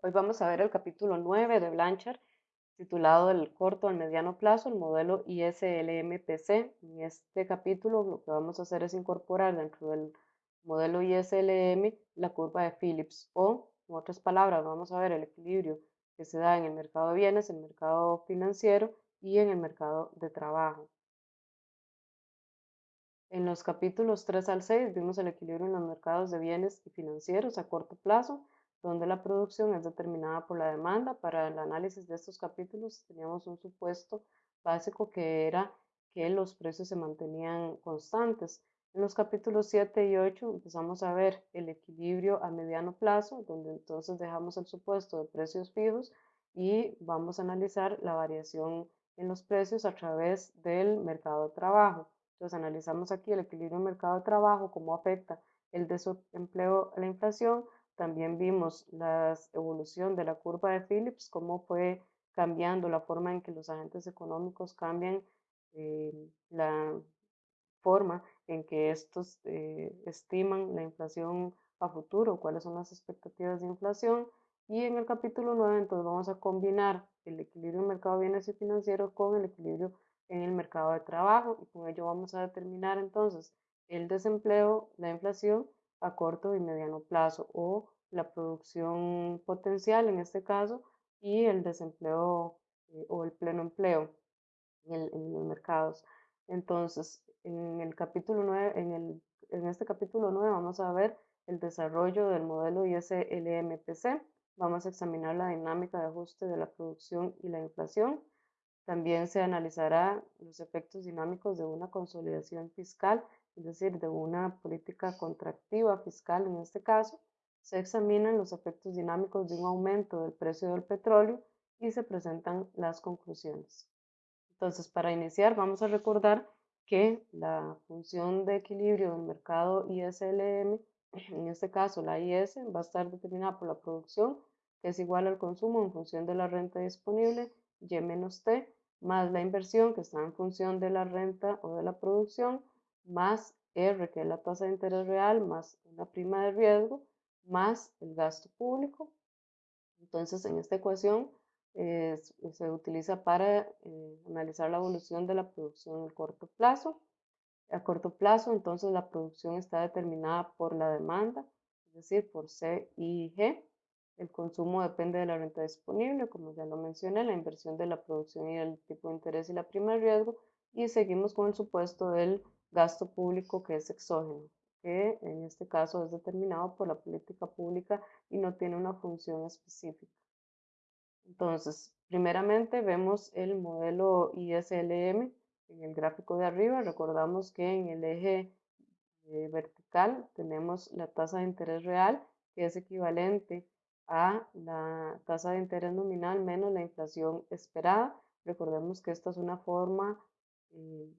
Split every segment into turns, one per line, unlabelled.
Hoy vamos a ver el capítulo 9 de Blanchard, titulado del corto al mediano plazo, el modelo ISLM-PC. En este capítulo lo que vamos a hacer es incorporar dentro del modelo ISLM la curva de Phillips o, en otras palabras, vamos a ver el equilibrio que se da en el mercado de bienes, el mercado financiero y en el mercado de trabajo. En los capítulos 3 al 6 vimos el equilibrio en los mercados de bienes y financieros a corto plazo, donde la producción es determinada por la demanda. Para el análisis de estos capítulos teníamos un supuesto básico que era que los precios se mantenían constantes. En los capítulos 7 y 8 empezamos a ver el equilibrio a mediano plazo, donde entonces dejamos el supuesto de precios fijos y vamos a analizar la variación en los precios a través del mercado de trabajo. Entonces analizamos aquí el equilibrio mercado de trabajo, cómo afecta el desempleo a la inflación, también vimos la evolución de la curva de Phillips, cómo fue cambiando la forma en que los agentes económicos cambian eh, la forma en que estos eh, estiman la inflación a futuro, cuáles son las expectativas de inflación. Y en el capítulo 9 entonces vamos a combinar el equilibrio en mercado de bienes y financieros con el equilibrio en el mercado de trabajo y con ello vamos a determinar entonces el desempleo, la inflación a corto y mediano plazo o la producción potencial en este caso y el desempleo eh, o el pleno empleo en, los mercados. Entonces, en el capítulo 9, en, el, en este capítulo 9 vamos a ver el desarrollo del modelo ISLMPC, vamos a examinar la dinámica de ajuste de la producción y la inflación. También se analizará los efectos dinámicos de una consolidación fiscal es decir, de una política contractiva fiscal en este caso, se examinan los efectos dinámicos de un aumento del precio del petróleo y se presentan las conclusiones. Entonces, para iniciar, vamos a recordar que la función de equilibrio del mercado ISLM, en este caso la IS, va a estar determinada por la producción, que es igual al consumo en función de la renta disponible, Y menos T, más la inversión, que está en función de la renta o de la producción, más R, que es la tasa de interés real, más una prima de riesgo, más el gasto público. Entonces, en esta ecuación se utiliza para eh, analizar la evolución de la producción a corto plazo. A corto plazo, entonces, la producción está determinada por la demanda, es decir, por C y G. El consumo depende de la renta disponible, como ya lo mencioné, la inversión de la producción y el tipo de interés y la prima de riesgo. Y seguimos con el supuesto del gasto público que es exógeno, que en este caso es determinado por la política pública y no tiene una función específica. Entonces, primeramente vemos el modelo ISLM en el gráfico de arriba. Recordamos que en el eje eh, vertical tenemos la tasa de interés real, que es equivalente a la tasa de interés nominal menos la inflación esperada. Recordemos que esta es una forma eh,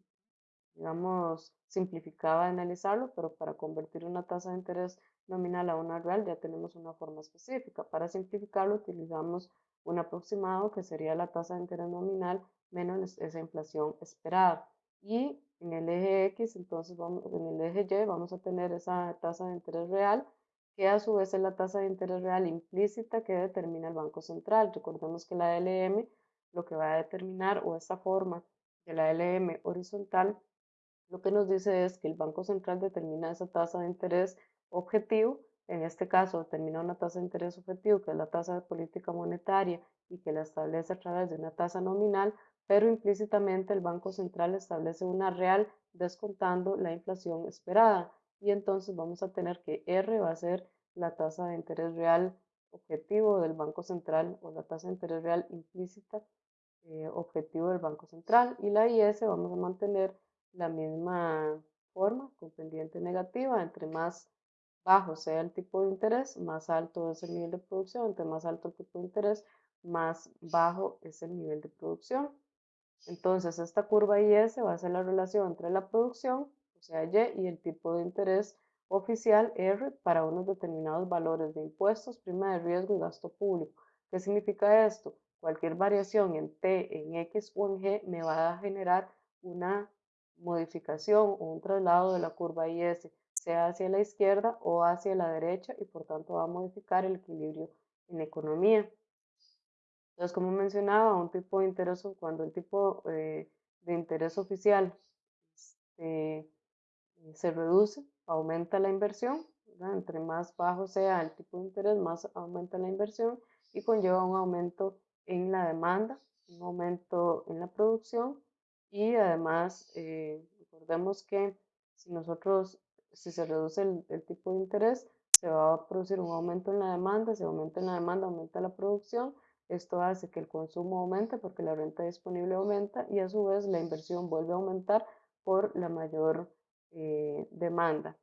digamos, simplificaba de analizarlo, pero para convertir una tasa de interés nominal a una real ya tenemos una forma específica. Para simplificarlo utilizamos un aproximado que sería la tasa de interés nominal menos esa inflación esperada. Y en el eje X, entonces vamos, en el eje Y vamos a tener esa tasa de interés real, que a su vez es la tasa de interés real implícita que determina el Banco Central. Recordemos que la LM lo que va a determinar, o esta forma de la LM horizontal, lo que nos dice es que el Banco Central determina esa tasa de interés objetivo, en este caso determina una tasa de interés objetivo, que es la tasa de política monetaria y que la establece a través de una tasa nominal, pero implícitamente el Banco Central establece una real descontando la inflación esperada. Y entonces vamos a tener que R va a ser la tasa de interés real objetivo del Banco Central o la tasa de interés real implícita eh, objetivo del Banco Central y la IS vamos a mantener la misma forma con pendiente negativa, entre más bajo sea el tipo de interés, más alto es el nivel de producción, entre más alto el tipo de interés, más bajo es el nivel de producción. Entonces, esta curva IS va a ser la relación entre la producción, o sea, Y, y el tipo de interés oficial R para unos determinados valores de impuestos, prima de riesgo y gasto público. ¿Qué significa esto? Cualquier variación en T, en X o en G me va a generar una modificación o un traslado de la curva IS, sea hacia la izquierda o hacia la derecha y por tanto va a modificar el equilibrio en economía. Entonces, como mencionaba, un tipo de interés, cuando el tipo eh, de interés oficial este, se reduce, aumenta la inversión, entre más bajo sea el tipo de interés, más aumenta la inversión y conlleva un aumento en la demanda, un aumento en la producción y además eh, recordemos que si nosotros, si se reduce el, tipo de interés, se va a producir un aumento en la demanda, si aumenta en la demanda, aumenta la producción, esto hace que el consumo aumente porque la renta disponible aumenta y a su vez la inversión vuelve a aumentar por la mayor eh, demanda.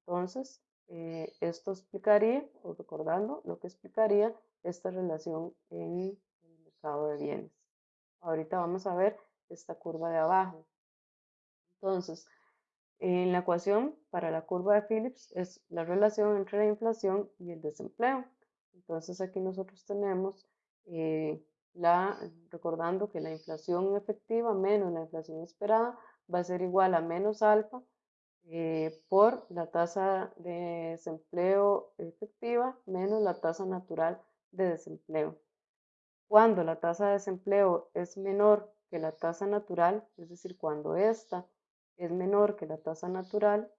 Entonces, eh, esto explicaría, o recordando, lo que explicaría esta relación en el mercado de bienes. Ahorita vamos a ver esta curva de abajo. Entonces, en la ecuación para la curva de Phillips es la relación entre la inflación y el desempleo. Entonces aquí nosotros tenemos eh, la, recordando que la inflación efectiva menos la inflación esperada va a ser igual a menos alfa eh, por la tasa de desempleo efectiva menos la tasa natural de desempleo. Cuando la tasa de desempleo es menor que la tasa natural, es decir, cuando esta es menor que la tasa natural,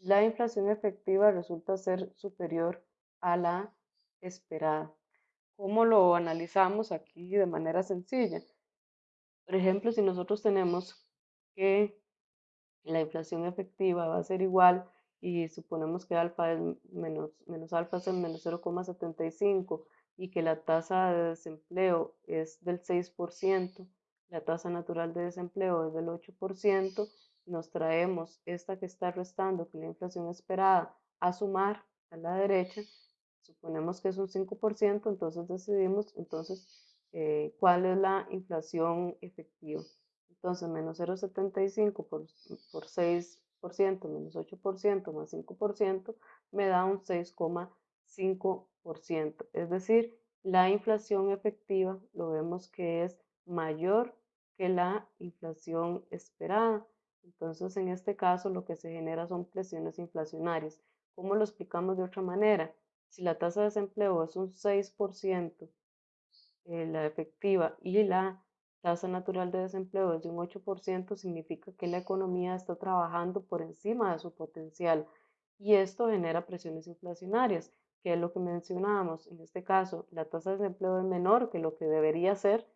la inflación efectiva resulta ser superior a la esperada. ¿Cómo lo analizamos aquí de manera sencilla? Por ejemplo, si nosotros tenemos que la inflación efectiva va a ser igual y suponemos que alfa es menos, menos alfa es el menos 0,75 y que la tasa de desempleo es del 6%, la tasa natural de desempleo es del 8%, nos traemos esta que está restando, que la inflación esperada, a sumar a la derecha, suponemos que es un 5%, entonces decidimos entonces eh, cuál es la inflación efectiva. Entonces, menos 0,75 por, por 6%, menos 8%, más 5%, me da un 6,5%. Es decir, la inflación efectiva lo vemos que es mayor que la inflación esperada. Entonces, en este caso, lo que se genera son presiones inflacionarias. ¿Cómo lo explicamos de otra manera? Si la tasa de desempleo es un 6%, eh, la efectiva, y la tasa natural de desempleo es de un 8%, significa que la economía está trabajando por encima de su potencial y esto genera presiones inflacionarias, que es lo que mencionábamos. En este caso, la tasa de desempleo es menor que lo que debería ser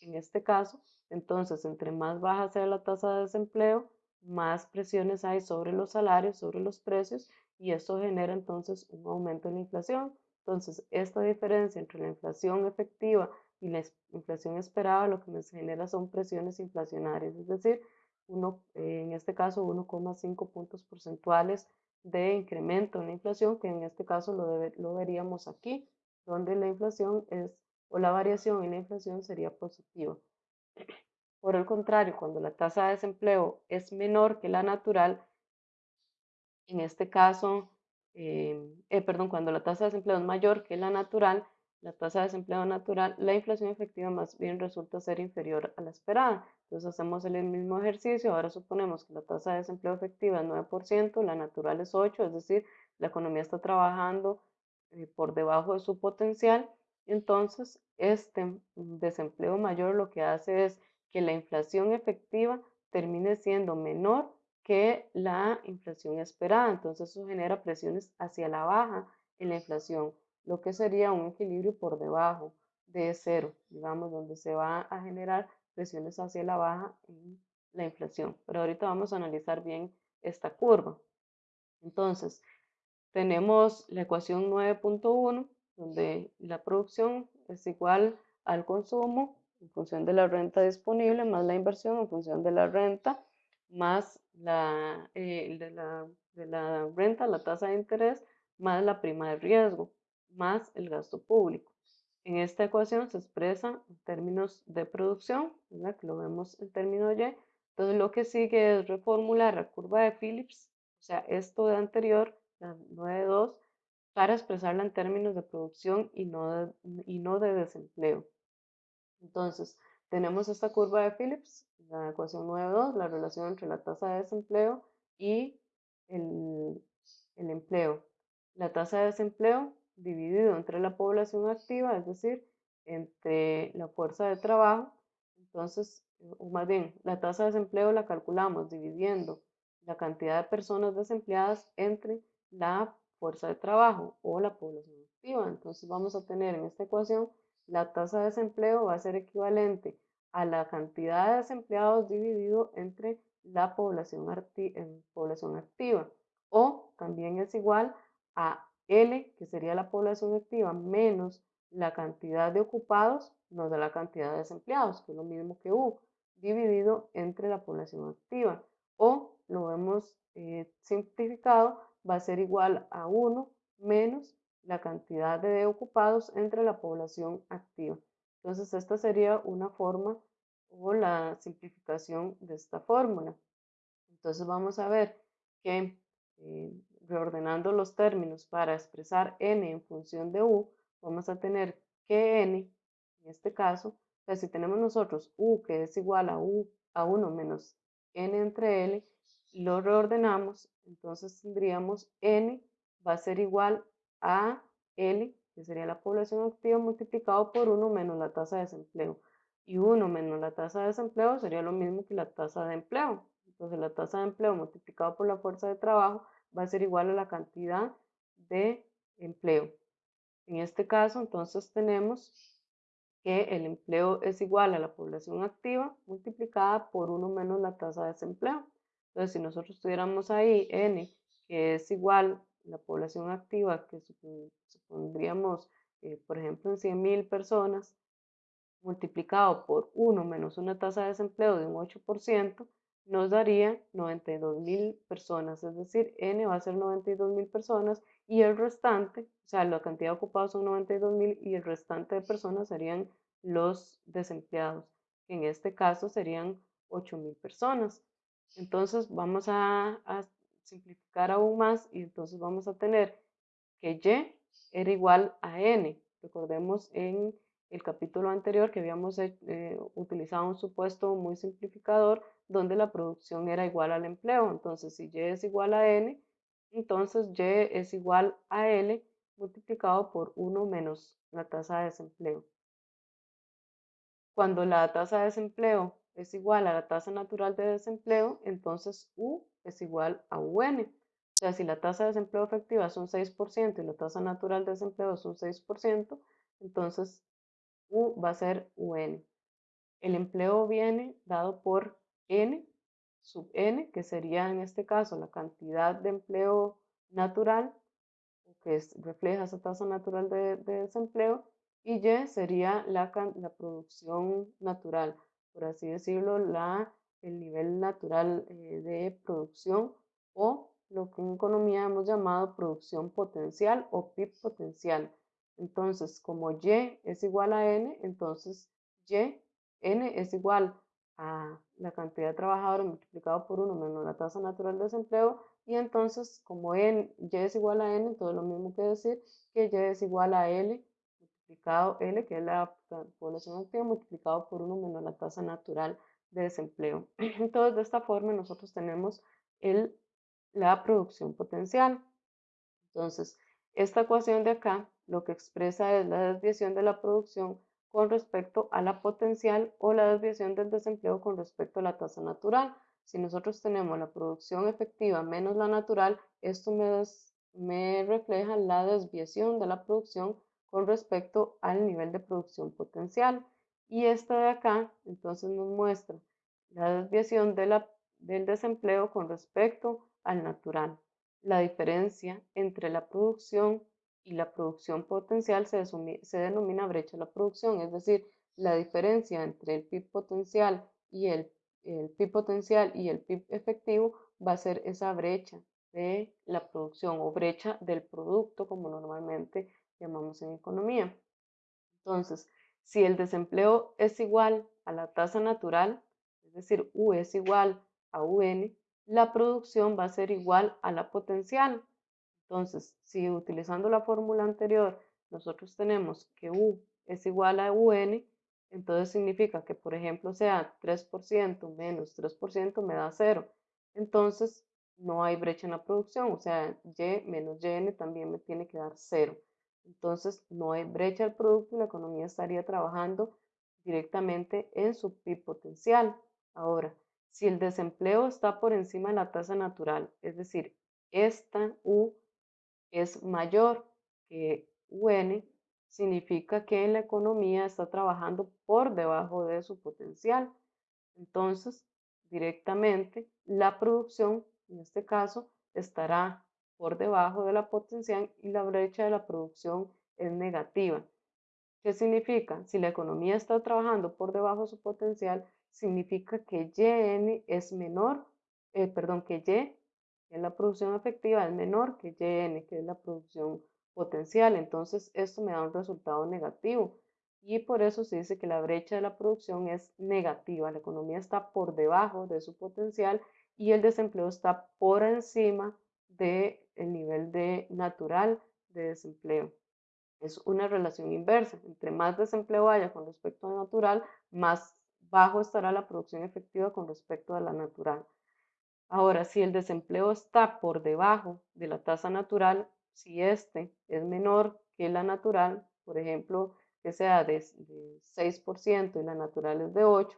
en este caso. Entonces, entre más baja sea la tasa de desempleo, más presiones hay sobre los salarios, sobre los precios y esto genera entonces un aumento en la inflación. Entonces, esta diferencia entre la inflación efectiva y la inflación esperada lo que nos genera son presiones inflacionarias, es decir, uno, eh, en este caso 1,5 puntos porcentuales de incremento en la inflación, que en este caso lo, lo veríamos aquí, donde la inflación es, o la variación en la inflación sería positiva. Por el contrario, cuando la tasa de desempleo es menor que la natural, en este caso, eh, eh, perdón, cuando la tasa de desempleo es mayor que la natural, la tasa de desempleo natural, la inflación efectiva más bien resulta ser inferior a la esperada. Entonces hacemos el mismo ejercicio, ahora suponemos que la tasa de desempleo efectiva es 9%, la natural es 8%, es decir, la economía está trabajando eh, por debajo de su potencial. Entonces, este desempleo mayor lo que hace es que la inflación efectiva termine siendo menor que la inflación esperada. Entonces, eso genera presiones hacia la baja en la inflación lo que sería un equilibrio por debajo de cero, digamos, donde se va a generar presiones hacia la baja en la inflación. Pero ahorita vamos a analizar bien esta curva. Entonces, tenemos la ecuación 9.1, donde la producción es igual al consumo en función de la renta disponible, más la inversión en función de la renta, más la, eh, de, la, de la renta, la tasa de interés, más la prima de riesgo más el gasto público. En esta ecuación se expresa en términos de producción, que lo vemos en términos Y. Entonces lo que sigue es reformular la curva de Phillips, o sea, esto de anterior, la 9.2, para expresarla en términos de producción y no de, y no de desempleo. Entonces, tenemos esta curva de Phillips, la ecuación 9.2, la relación entre la tasa de desempleo y el, el empleo. La tasa de desempleo dividido entre la población activa, es decir, entre la fuerza de trabajo. Entonces, o más bien, la tasa de desempleo la calculamos dividiendo la cantidad de personas desempleadas entre la fuerza de trabajo o la población activa. Entonces vamos a tener en esta ecuación la tasa de desempleo va a ser equivalente a la cantidad de desempleados dividido entre la población, población activa o también es igual a L, que sería la población activa, menos la cantidad de ocupados, no de la cantidad de desempleados, que es lo mismo que U, dividido entre la población activa. O lo vemos eh, simplificado, va a ser igual a 1 menos la cantidad de ocupados entre la población activa. Entonces, esta sería una forma o la simplificación de esta fórmula. Entonces, vamos a ver que eh, reordenando los términos para expresar n en función de u, vamos a tener que n, en este caso, si tenemos nosotros u que es igual a u a 1 menos n entre l, lo reordenamos, entonces tendríamos n va a ser igual a L, que sería la población activa, multiplicado por 1 menos la tasa de desempleo. Y 1 menos la tasa de desempleo sería lo mismo que la tasa de empleo. Entonces la tasa de empleo multiplicado por la fuerza de trabajo va a ser igual a la cantidad de empleo. En este caso, entonces tenemos que el empleo es igual a la población activa multiplicada por 1 menos la tasa de desempleo. Entonces, si nosotros tuviéramos ahí n, que es igual la población activa, que supondríamos, eh, por ejemplo, en 100.000 personas, multiplicado por 1 menos una tasa de desempleo de un 8%, nos daría 92.000 personas, es decir, N va a ser 92.000 personas y el restante, o sea, la cantidad de ocupados son 92.000 y el restante de personas serían los desempleados, en este caso serían 8.000 personas. Entonces vamos a, simplificar aún más y entonces vamos a tener que Y era igual a N. Recordemos en el capítulo anterior que habíamos eh, utilizado un supuesto muy simplificador donde la producción era igual al empleo. Entonces, si Y es igual a N, entonces Y es igual a L multiplicado por 1 menos la tasa de desempleo. Cuando la tasa de desempleo es igual a la tasa natural de desempleo, entonces U es igual a UN. O sea, si la tasa de desempleo efectiva es un 6% y la tasa natural de desempleo es un 6%, entonces U va a ser UN. El empleo viene dado por N sub N, que sería en este caso la cantidad de empleo natural, que refleja esa tasa natural de, desempleo, y Y sería la, la producción natural por así decirlo, la, el nivel natural eh, de producción o lo que en economía hemos llamado producción potencial o PIB potencial. Entonces, como Y es igual a N, entonces Y, N es igual a la cantidad de trabajadores multiplicado por 1 menos la tasa natural de desempleo y entonces como N, Y es igual a N, entonces lo mismo que decir que Y es igual a L multiplicado L, que es la población activa, multiplicado por 1 menos la tasa natural de desempleo. Entonces, de esta forma nosotros tenemos el, la producción potencial. Entonces, esta ecuación de acá lo que expresa es la desviación de la producción con respecto a la potencial o la desviación del desempleo con respecto a la tasa natural. Si nosotros tenemos la producción efectiva menos la natural, esto me, me refleja la desviación de la producción con respecto al nivel de producción potencial. Y esta de acá, entonces nos muestra la desviación de la, del desempleo con respecto al natural. La diferencia entre la producción y la producción potencial se, se denomina brecha de la producción, es decir, la diferencia entre el PIB potencial y el, el PIB potencial y el PIB efectivo va a ser esa brecha de la producción o brecha del producto como normalmente llamamos en economía. Entonces, si el desempleo es igual a la tasa natural, es decir, U es igual a UN, la producción va a ser igual a la potencial. Entonces, si utilizando la fórmula anterior nosotros tenemos que U es igual a UN, entonces significa que, por ejemplo, sea 3% menos 3% me da 0. Entonces, no hay brecha en la producción, o sea, Y menos YN también me tiene que dar 0. Entonces no hay brecha del producto y la economía estaría trabajando directamente en su PIB potencial. Ahora, si el desempleo está por encima de la tasa natural, es decir, esta U es mayor que UN, significa que la economía está trabajando por debajo de su potencial. Entonces, directamente la producción, en este caso, estará por debajo de la potencial y la brecha de la producción es negativa. ¿Qué significa? Si la economía está trabajando por debajo de su potencial, significa que YN es menor, eh, perdón, que Y, que es la producción efectiva, es menor que YN, que es la producción potencial. Entonces, esto me da un resultado negativo. Y por eso se dice que la brecha de la producción es negativa. La economía está por debajo de su potencial y el desempleo está por encima del nivel de natural de desempleo. Es una relación inversa. Entre más desempleo haya con respecto a natural, más bajo estará la producción efectiva con respecto a la natural. Ahora, si el desempleo está por debajo de la tasa natural, si este es menor que la natural, por ejemplo, que sea de, 6% y la natural es de 8,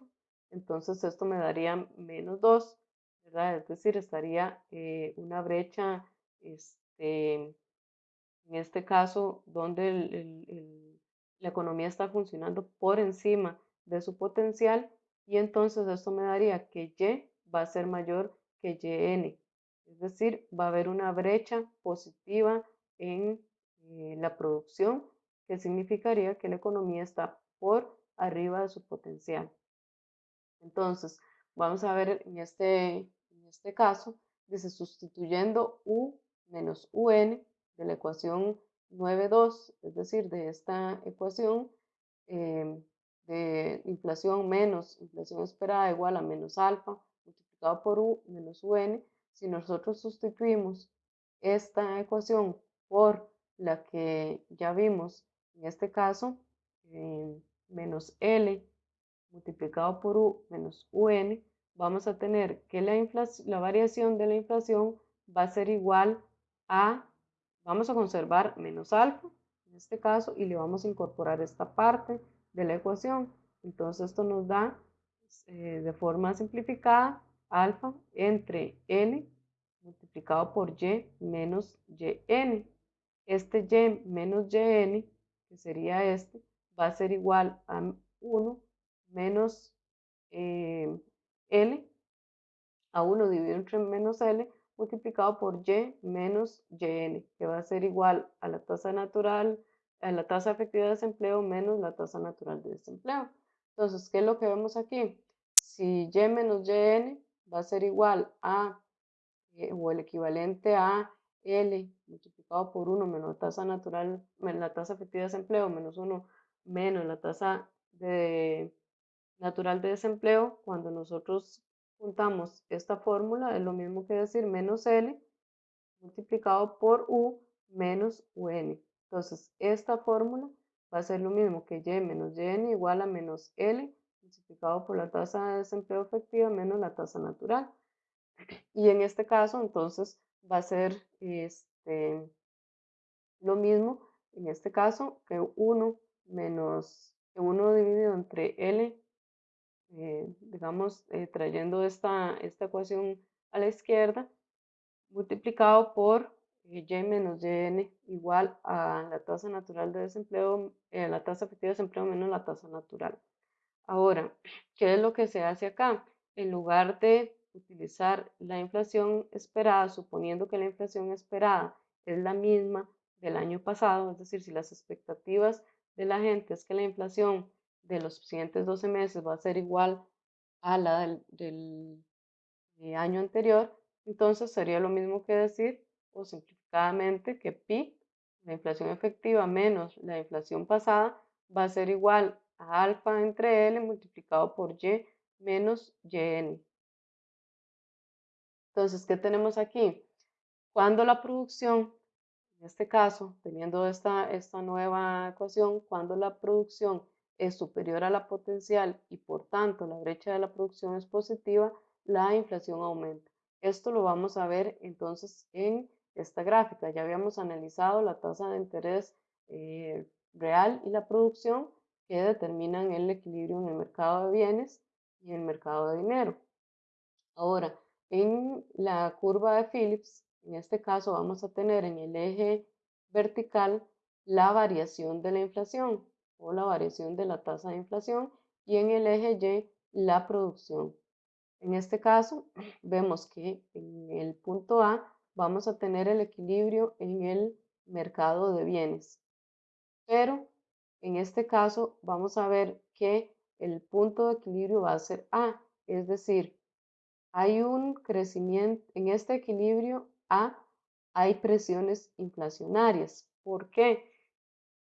entonces esto me daría menos 2, Es decir, estaría una brecha, este, en este caso, donde la economía está funcionando por encima de su potencial y entonces esto me daría que Y va a ser mayor que YN. Es decir, va a haber una brecha positiva en eh, la producción que significaría que la economía está por arriba de su potencial. Entonces, vamos a ver en este, en este caso, dice sustituyendo U menos UN de la ecuación 9.2, es decir, de esta ecuación em, de inflación menos inflación esperada igual a menos alfa multiplicado por U menos UN, si nosotros sustituimos esta ecuación por la que ya vimos en este caso, eh, menos L multiplicado por U menos UN, vamos a tener que la, la variación de la inflación va a ser igual a, vamos a conservar menos alfa, en este caso, y le vamos a incorporar esta parte de la ecuación. Entonces esto nos da, eh, de forma simplificada, alfa entre L multiplicado por Y menos YN. Este Y menos YN que sería este, va a ser igual a 1 menos eh, L, a 1 dividido entre menos L, multiplicado por Y menos YN, que va a ser igual a la tasa natural, a la tasa efectiva de desempleo menos la tasa natural de desempleo. Entonces, ¿qué es lo que vemos aquí? Si Y menos YN va a ser igual a, eh, o el equivalente a L multiplicado por 1 menos la tasa natural, la tasa efectiva de desempleo menos 1 menos la tasa de, natural de desempleo, cuando nosotros juntamos esta fórmula es lo mismo que decir menos L multiplicado por U menos UN. Entonces, esta fórmula va a ser lo mismo que Y menos YN igual a menos L multiplicado por la tasa de desempleo efectiva menos la tasa natural. Y en este caso, entonces, va a ser este, lo mismo, en este caso, que 1 menos 1 dividido entre L, eh, digamos, eh, trayendo esta, esta ecuación a la izquierda, multiplicado por eh, y menos yn igual a la tasa natural de desempleo, la tasa efectiva de desempleo menos la tasa natural. Ahora, ¿qué es lo que se hace acá? En lugar de utilizar la inflación esperada, suponiendo que la inflación esperada es la misma del año pasado, es decir, si las expectativas de la gente es que la inflación de los siguientes 12 meses va a ser igual a la del, eh, año anterior, entonces sería lo mismo que decir, o simplificadamente, que pi, la inflación efectiva menos la inflación pasada, va a ser igual a alfa entre L multiplicado por Y menos YN. Entonces, ¿qué tenemos aquí? Cuando la producción, en este caso, teniendo esta, esta nueva ecuación, cuando la producción es superior a la potencial y por tanto la brecha de la producción es positiva, la inflación aumenta. Esto lo vamos a ver entonces en esta gráfica. Ya habíamos analizado la tasa de interés eh, real y la producción que determinan el equilibrio en el mercado de bienes y el mercado de dinero. Ahora, en la curva de Phillips, en este caso vamos a tener en el eje vertical la variación de la inflación o la variación de la tasa de inflación y en el eje Y la producción. En este caso, vemos que en el punto A vamos a tener el equilibrio en el mercado de bienes, pero en este caso vamos a ver que el punto de equilibrio va a ser A, es decir, hay un crecimiento en este equilibrio A, hay presiones inflacionarias. ¿Por qué?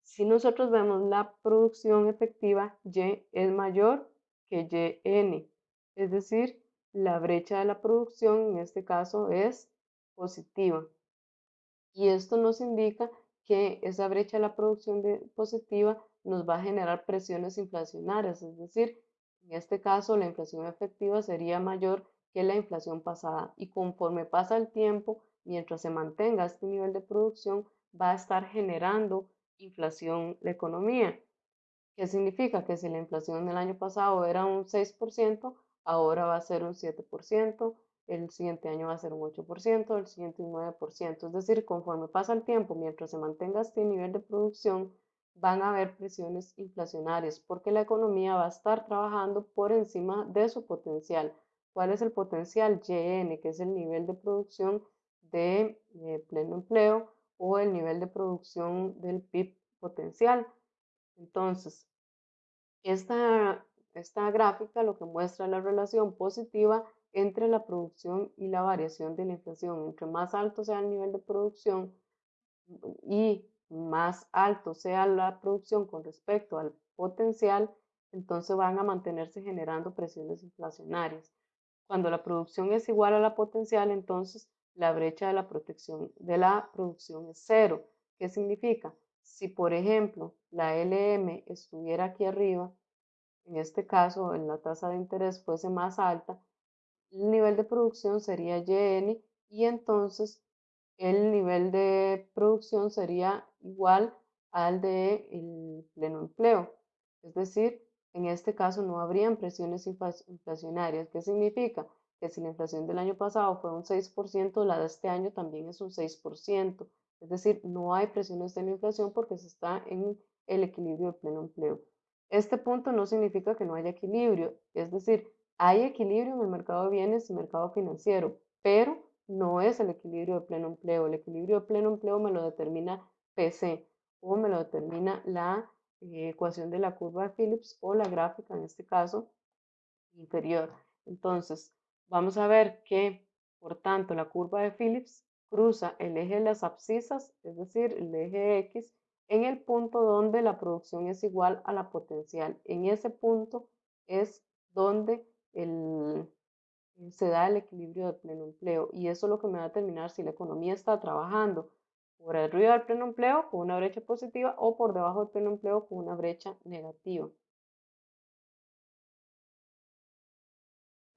Si nosotros vemos la producción efectiva, Y es mayor que YN, es decir, la brecha de la producción en este caso es positiva. Y esto nos indica que esa brecha de la producción positiva nos va a generar presiones inflacionarias, es decir, en este caso la inflación efectiva sería mayor que la inflación pasada y conforme pasa el tiempo, mientras se mantenga este nivel de producción, va a estar generando inflación la economía. ¿Qué significa? Que si la inflación del año pasado era un 6%, ahora va a ser un 7%, el siguiente año va a ser un 8%, el siguiente un 9%. Es decir, conforme pasa el tiempo, mientras se mantenga este nivel de producción, van a haber presiones inflacionarias porque la economía va a estar trabajando por encima de su potencial. ¿Cuál es el potencial? YN, que es el nivel de producción de eh, pleno empleo o el nivel de producción del PIB potencial. Entonces, esta, esta gráfica lo que muestra la relación positiva entre la producción y la variación de la inflación. Entre más alto sea el nivel de producción y más alto sea la producción con respecto al potencial, entonces van a mantenerse generando presiones inflacionarias. Cuando la producción es igual a la potencial, entonces la brecha de la protección de la producción es cero. ¿Qué significa? Si, por ejemplo, la LM estuviera aquí arriba, en este caso, en la tasa de interés fuese más alta, el nivel de producción sería YN y entonces el nivel de producción sería igual al de el pleno empleo. Es decir, en este caso no habrían presiones inflacionarias. ¿Qué significa? Que si la inflación del año pasado fue un 6%, la de este año también es un 6%. Es decir, no hay presiones de la inflación porque se está en el equilibrio de pleno empleo. Este punto no significa que no haya equilibrio, es decir, hay equilibrio en el mercado de bienes y mercado financiero, pero no es el equilibrio de pleno empleo. El equilibrio de pleno empleo me lo determina PC o me lo determina la eh, ecuación de la curva de Phillips o la gráfica, en este caso, inferior. Entonces, vamos a ver que, por tanto, la curva de Phillips cruza el eje de las abscisas, es decir, el eje X, en el punto donde la producción es igual a la potencial. En ese punto es donde se da el equilibrio de pleno empleo y eso es lo que me va a determinar si la economía está trabajando por arriba del pleno empleo con una brecha positiva o por debajo del pleno empleo con una brecha negativa.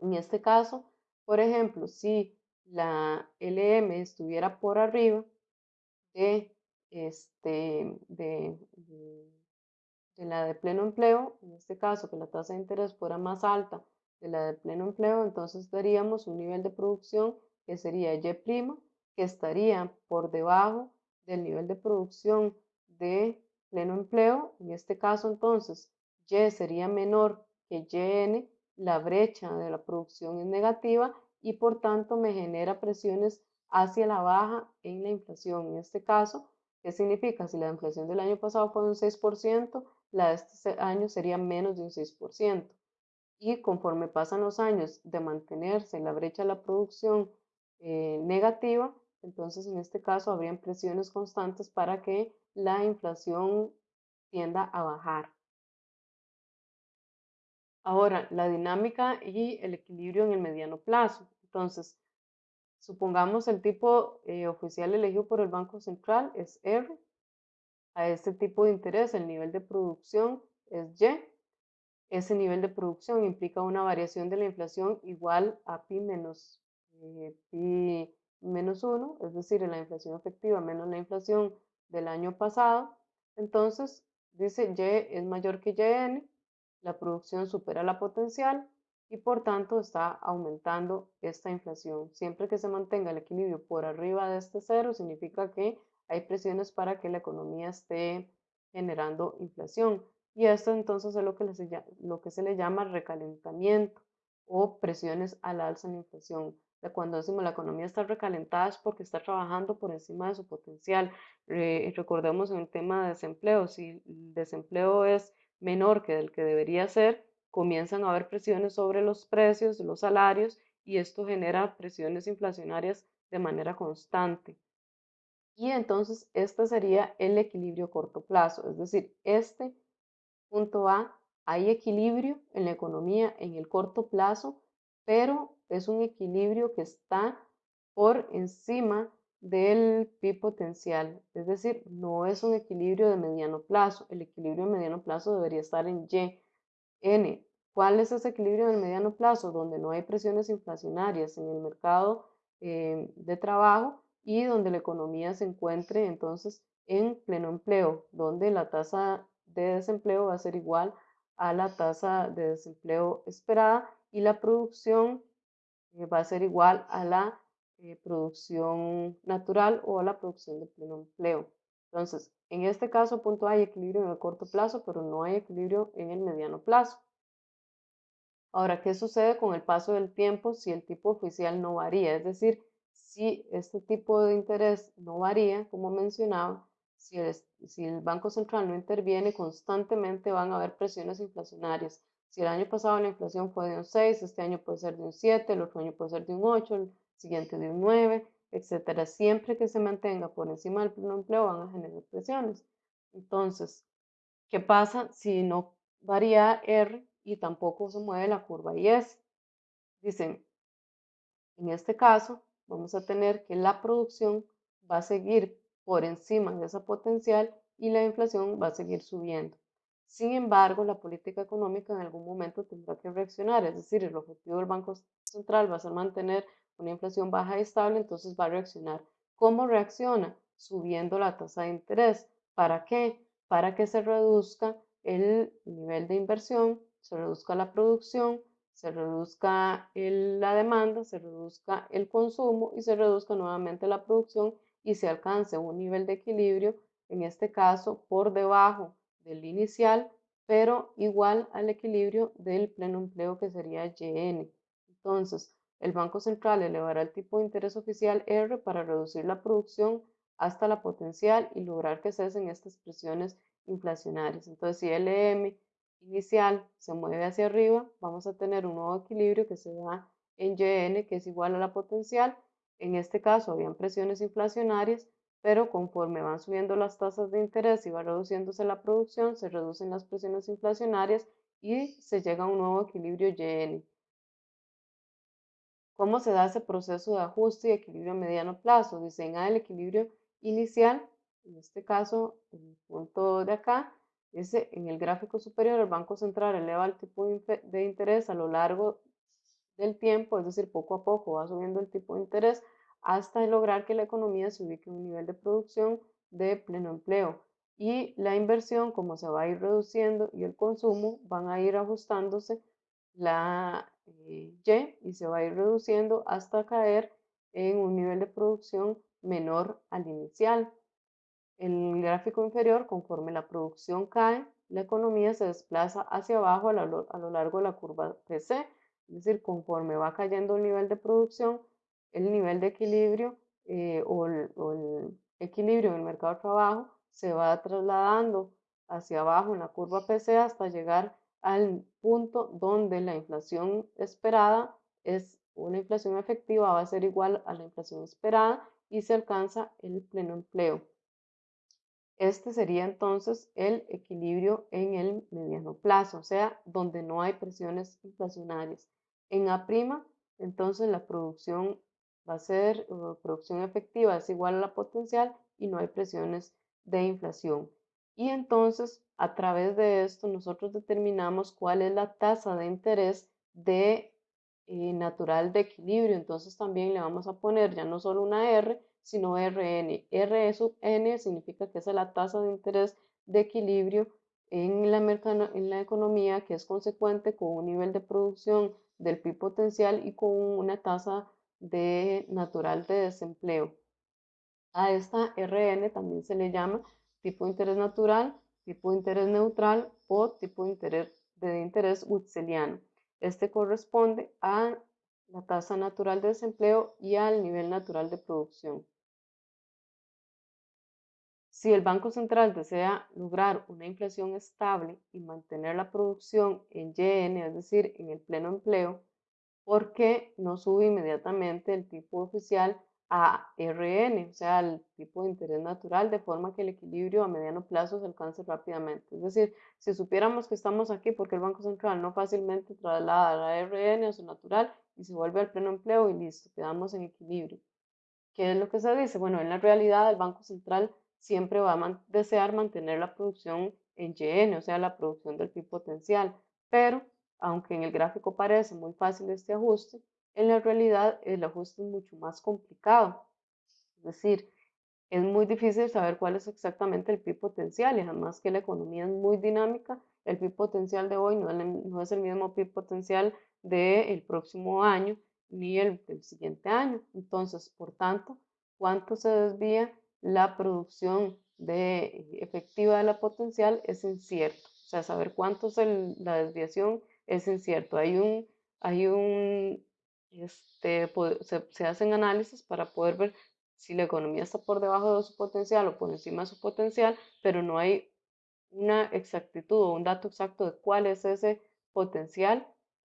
En este caso, por ejemplo, si la LM estuviera por arriba de, este, de, la de pleno empleo, en este caso que la tasa de interés fuera más alta de la de pleno empleo, entonces daríamos un nivel de producción que sería Y', que estaría por debajo del nivel de producción de pleno empleo. En este caso, entonces, Y sería menor que YN, la brecha de la producción es negativa y por tanto me genera presiones hacia la baja en la inflación. En este caso, ¿qué significa? Si la inflación del año pasado fue un 6%, la de este año sería menos de un 6%. Y conforme pasan los años de mantenerse la brecha de la producción eh, negativa, entonces en este caso habrían presiones constantes para que la inflación tienda a bajar. Ahora, la dinámica y el equilibrio en el mediano plazo. Entonces, supongamos el tipo eh, oficial elegido por el Banco Central es R. A este tipo de interés, el nivel de producción es Y. Ese nivel de producción implica una variación de la inflación igual a pi menos, eh, pi menos 1, es decir, la inflación efectiva menos la inflación del año pasado. Entonces, dice Y es mayor que YN, la producción supera la potencial y por tanto está aumentando esta inflación. Siempre que se mantenga el equilibrio por arriba de este cero, significa que hay presiones para que la economía esté generando inflación. Y esto entonces es lo que, lo que se le llama recalentamiento o presiones al alza en la inflación. Cuando decimos la economía está recalentada es porque está trabajando por encima de su potencial. recordemos en el tema de desempleo, si el desempleo es menor que el que debería ser, comienzan a haber presiones sobre los precios, los salarios, y esto genera presiones inflacionarias de manera constante. Y entonces este sería el equilibrio corto plazo, es decir, este punto A, hay equilibrio en la economía en el corto plazo, pero es un equilibrio que está por encima del PIB potencial, es decir, no es un equilibrio de mediano plazo, el equilibrio de mediano plazo debería estar en Y. N, ¿cuál es ese equilibrio en el mediano plazo? Donde no hay presiones inflacionarias en el mercado eh, de trabajo y donde la economía se encuentre entonces en pleno empleo, donde la tasa de desempleo va a ser igual a la tasa de desempleo esperada y la producción eh, va a ser igual a la eh, producción natural o a la producción de pleno empleo. Entonces, en este caso, punto hay equilibrio en el corto plazo, pero no hay equilibrio en el mediano plazo. Ahora, ¿qué sucede con el paso del tiempo si el tipo oficial no varía? Es decir, si este tipo de interés no varía, como mencionaba, si el, Banco Central no interviene constantemente van a haber presiones inflacionarias. Si el año pasado la inflación fue de un 6, este año puede ser de un 7, el otro año puede ser de un 8, el siguiente de un 9, etcétera. Siempre que se mantenga por encima del pleno empleo van a generar presiones. Entonces, ¿qué pasa si no varía R y tampoco se mueve la curva IS? Dicen, en este caso, vamos a tener que la producción va a seguir por encima de esa potencial y la inflación va a seguir subiendo. Sin embargo, la política económica en algún momento tendrá que reaccionar, es decir, el objetivo del Banco Central va a ser mantener una inflación baja y estable, entonces va a reaccionar. ¿Cómo reacciona? Subiendo la tasa de interés. ¿Para qué? Para que se reduzca el nivel de inversión, se reduzca la producción, se reduzca la demanda, se reduzca el consumo y se reduzca nuevamente la producción y se alcance un nivel de equilibrio, en este caso por debajo del inicial, pero igual al equilibrio del pleno empleo que sería YN. Entonces, el Banco Central elevará el tipo de interés oficial R para reducir la producción hasta la potencial y lograr que cesen estas presiones inflacionarias. Entonces, si LM inicial se mueve hacia arriba, vamos a tener un nuevo equilibrio que se da en YN, que es igual a la potencial. En este caso, habían presiones inflacionarias, pero conforme van subiendo las tasas de interés y va reduciéndose la producción, se reducen las presiones inflacionarias y se llega a un nuevo equilibrio YN. ¿Cómo se da ese proceso de ajuste y equilibrio a mediano plazo? Diseña el equilibrio inicial, en este caso, el punto de acá, en el gráfico superior, el Banco Central eleva el tipo de interés a lo largo del tiempo, es decir, poco a poco va subiendo el tipo de interés hasta lograr que la economía se ubique en un nivel de producción de pleno empleo. Y la inversión, como se va a ir reduciendo y el consumo, van a ir ajustándose la Y se va a ir reduciendo hasta caer en un nivel de producción menor al inicial. El gráfico inferior, conforme la producción cae, la economía se desplaza hacia abajo a lo, largo de la curva PC, es decir, conforme va cayendo el nivel de producción, el nivel de equilibrio eh, o, el, equilibrio en el mercado de trabajo se va trasladando hacia abajo en la curva PC hasta llegar al punto donde la inflación esperada es una inflación efectiva va a ser igual a la inflación esperada y se alcanza el pleno empleo. Este sería entonces el equilibrio en el mediano plazo, o sea, donde no hay presiones inflacionarias. En A', entonces la producción va a ser, producción efectiva es igual a la potencial y no hay presiones de inflación. Y entonces, a través de esto, nosotros determinamos cuál es la tasa de interés de eh, natural de equilibrio. Entonces también le vamos a poner ya no solo una R, sino Rn. R sub n significa que es la tasa de interés de equilibrio en la, en la economía que es consecuente con un nivel de producción del PIB potencial y con una tasa de natural de desempleo. A esta RN también se le llama tipo de interés natural, tipo de interés neutral o tipo de interés, de interés Este corresponde a la tasa natural de desempleo y al nivel natural de producción. Si el Banco Central desea lograr una inflación estable y mantener la producción en YN, es decir, en el pleno empleo, ¿por qué no sube inmediatamente el tipo oficial a RN, o sea, el tipo de interés natural, de forma que el equilibrio a mediano plazo se alcance rápidamente? Es decir, si supiéramos que estamos aquí porque el Banco Central no fácilmente traslada la RN a su natural y se vuelve al pleno empleo y listo, quedamos en equilibrio. ¿Qué es lo que se dice? Bueno, en la realidad el Banco Central siempre va a desear mantener la producción en YN, o sea, la producción del PIB potencial. Pero, aunque en el gráfico parece muy fácil este ajuste, en la realidad el ajuste es mucho más complicado. Es decir, es muy difícil saber cuál es exactamente el PIB potencial y además que la economía es muy dinámica, el PIB potencial de hoy no es el mismo PIB potencial del próximo año ni el del siguiente año. Entonces, por tanto, ¿cuánto se desvía la producción de, efectiva de la potencial es incierto. O sea, saber cuánto es la desviación es incierto. Hay un, hay un, este, se, hacen análisis para poder ver si la economía está por debajo de su potencial o por encima de su potencial, pero no hay una exactitud o un dato exacto de cuál es ese potencial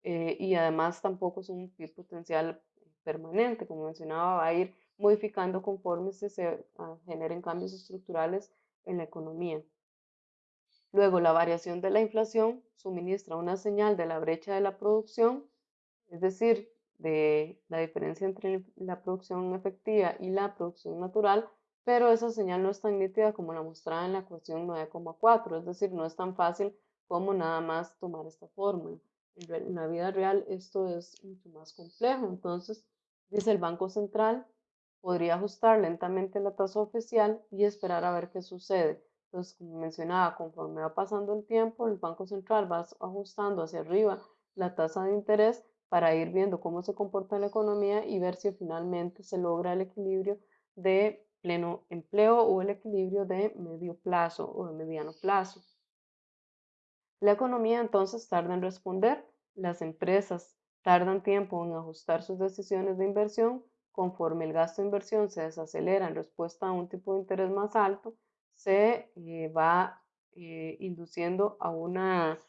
eh, y además tampoco es un potencial permanente, como mencionaba, va a ir modificando conforme se, ah, generen cambios estructurales en la economía. Luego, la variación de la inflación suministra una señal de la brecha de la producción, es decir, de la diferencia entre la producción efectiva y la producción natural, pero esa señal no es tan nítida como la mostrada en la ecuación 9,4, es decir, no es tan fácil como nada más tomar esta fórmula. En la vida real esto es mucho más complejo, entonces, dice el Banco Central, podría ajustar lentamente la tasa oficial y esperar a ver qué sucede. Entonces, como mencionaba, conforme va pasando el tiempo, el Banco Central va ajustando hacia arriba la tasa de interés para ir viendo cómo se comporta la economía y ver si finalmente se logra el equilibrio de pleno empleo o el equilibrio de medio plazo o de mediano plazo. La economía entonces tarda en responder, las empresas tardan tiempo en ajustar sus decisiones de inversión conforme el gasto de inversión se desacelera en respuesta a un tipo de interés más alto, se eh, va eh, induciendo a una,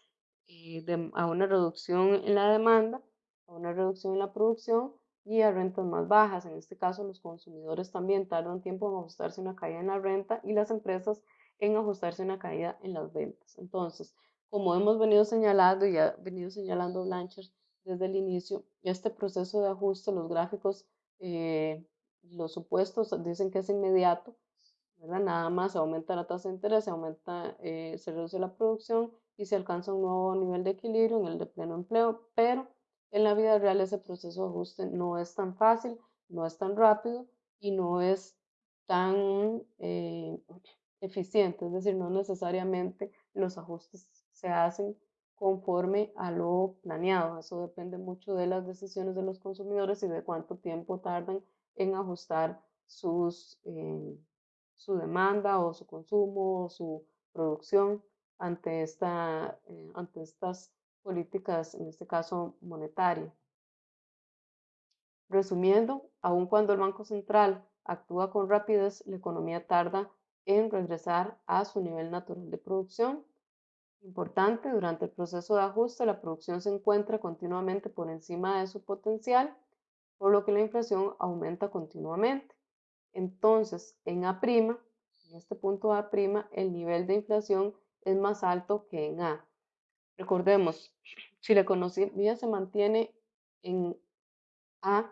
eh, a una reducción en la demanda, a una reducción en la producción y a rentas más bajas. En este caso, los consumidores también tardan tiempo en ajustarse una caída en la renta y las empresas en ajustarse una caída en las ventas. Entonces, como hemos venido señalando y ha venido señalando Blanchard desde el inicio, este proceso de ajuste, los gráficos eh, los supuestos dicen que es inmediato, ¿verdad? Nada más se aumenta la tasa de interés, se aumenta, eh, se reduce la producción y se alcanza un nuevo nivel de equilibrio en el de pleno empleo, pero en la vida real ese proceso de ajuste no es tan fácil, no es tan rápido y no es tan eh, eficiente, es decir, no necesariamente los ajustes se hacen conforme a lo planeado. Eso depende mucho de las decisiones de los consumidores y de cuánto tiempo tardan en ajustar sus, eh, su demanda o su consumo o su producción ante, esta, eh, ante estas políticas, en este caso monetaria. Resumiendo, aun cuando el Banco Central actúa con rapidez, la economía tarda en regresar a su nivel natural de producción Importante, durante el proceso de ajuste la producción se encuentra continuamente por encima de su potencial, por lo que la inflación aumenta continuamente. Entonces, en A', en este punto A', el nivel de inflación es más alto que en A. Recordemos, si la economía se mantiene en A,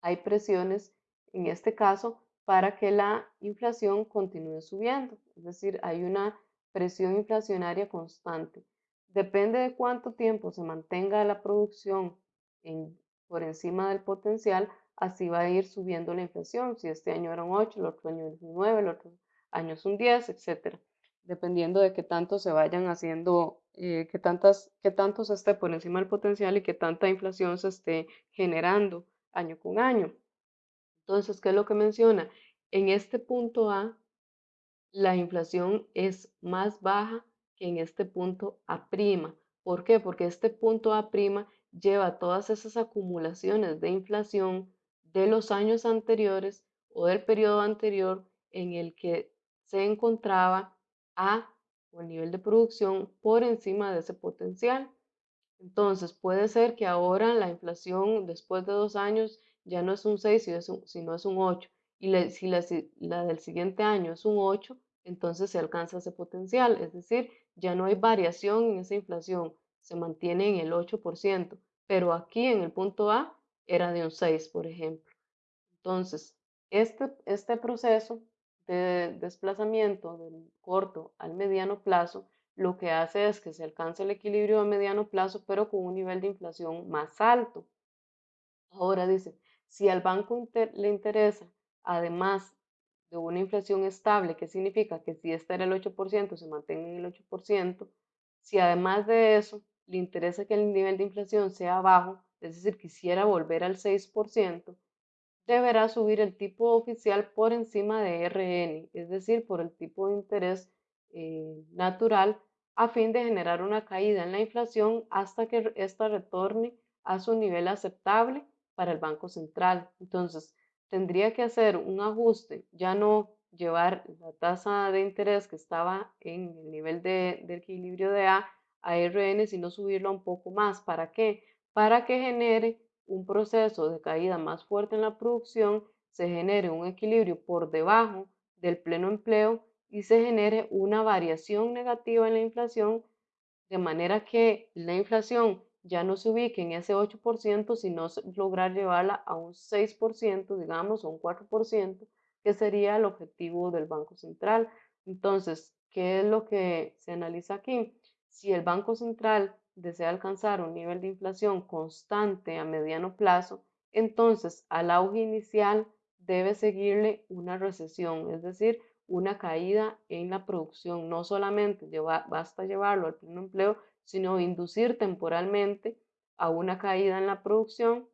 hay presiones, en este caso, para que la inflación continúe subiendo. Es decir, hay una presión inflacionaria constante. Depende de cuánto tiempo se mantenga la producción por encima del potencial, así va a ir subiendo la inflación. Si este año era un 8, el otro año es un 9, el otro año es un 10, etc. dependiendo de qué tanto se vayan haciendo, eh, qué, tantas, qué tanto se esté por encima del potencial y qué tanta inflación se esté generando año con año. Entonces, ¿qué es lo que menciona? En este punto A, la inflación es más baja que en este punto A'. ¿Por qué? Porque este punto A' lleva todas esas acumulaciones de inflación de los años anteriores o del periodo anterior en el que se encontraba A o el nivel de producción por encima de ese potencial. Entonces puede ser que ahora la inflación después de dos años ya no es un 6, sino es un 8. Y si la, del siguiente año es un 8, entonces se alcanza ese potencial. Es decir, ya no hay variación en esa inflación, se mantiene en el 8%. Pero aquí en el punto A era de un 6, por ejemplo. Entonces, este, este proceso de desplazamiento del corto al mediano plazo lo que hace es que se alcance el equilibrio a mediano plazo, pero con un nivel de inflación más alto. Ahora dice, si al banco le interesa, además de una inflación estable, que significa que si esta era el 8%, se mantenga en el 8%, si además de eso le interesa que el nivel de inflación sea bajo, es decir, quisiera volver al 6%, deberá subir el tipo oficial por encima de RN, es decir, por el tipo de interés eh, natural a fin de generar una caída en la inflación hasta que ésta retorne a su nivel aceptable para el Banco Central. Entonces, tendría que hacer un ajuste, ya no llevar la tasa de interés que estaba en el nivel de, equilibrio de A a RN, sino subirlo un poco más. ¿Para qué? Para que genere un proceso de caída más fuerte en la producción, se genere un equilibrio por debajo del pleno empleo y se genere una variación negativa en la inflación, de manera que la inflación ya no se ubique en ese 8%, sino lograr llevarla a un 6%, digamos, o un 4%, que sería el objetivo del Banco Central. Entonces, ¿qué es lo que se analiza aquí? Si el Banco Central desea alcanzar un nivel de inflación constante a mediano plazo, entonces al auge inicial debe seguirle una recesión, es decir, una caída en la producción. No solamente basta llevarlo al pleno empleo, sino inducir temporalmente a una caída en la producción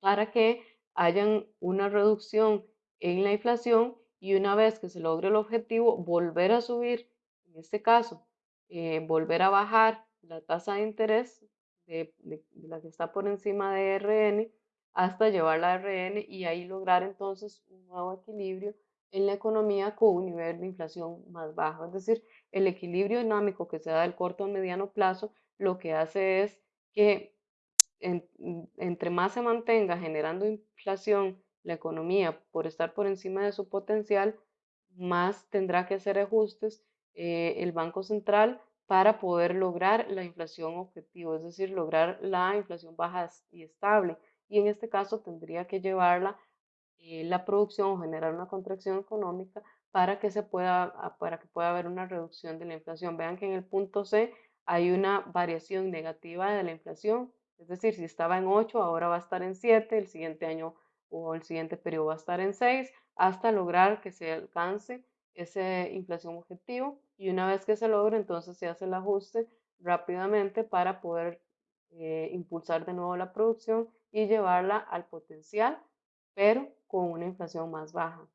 para que hayan una reducción en la inflación y una vez que se logre el objetivo, volver a subir, en este caso, eh, volver a bajar la tasa de interés de, la que está por encima de RN hasta llevarla a RN y ahí lograr entonces un nuevo equilibrio en la economía con un nivel de inflación más bajo. Es decir, el equilibrio dinámico que se da del corto a mediano plazo lo que hace es que entre más se mantenga generando inflación la economía por estar por encima de su potencial, más tendrá que hacer ajustes eh, el Banco Central para poder lograr la inflación objetivo, es decir, lograr la inflación baja y estable. Y en este caso tendría que llevarla eh, la producción o generar una contracción económica para que, se pueda, ah, para que pueda haber una reducción de la inflación. Vean que en el punto C hay una variación negativa de la inflación, es decir, si estaba en 8, ahora va a estar en 7, el siguiente año o el siguiente periodo va a estar en 6, hasta lograr que se alcance ese inflación objetivo y una vez que se logre, entonces se hace el ajuste rápidamente para poder eh, impulsar de nuevo la producción y llevarla al potencial, pero con una inflación más baja.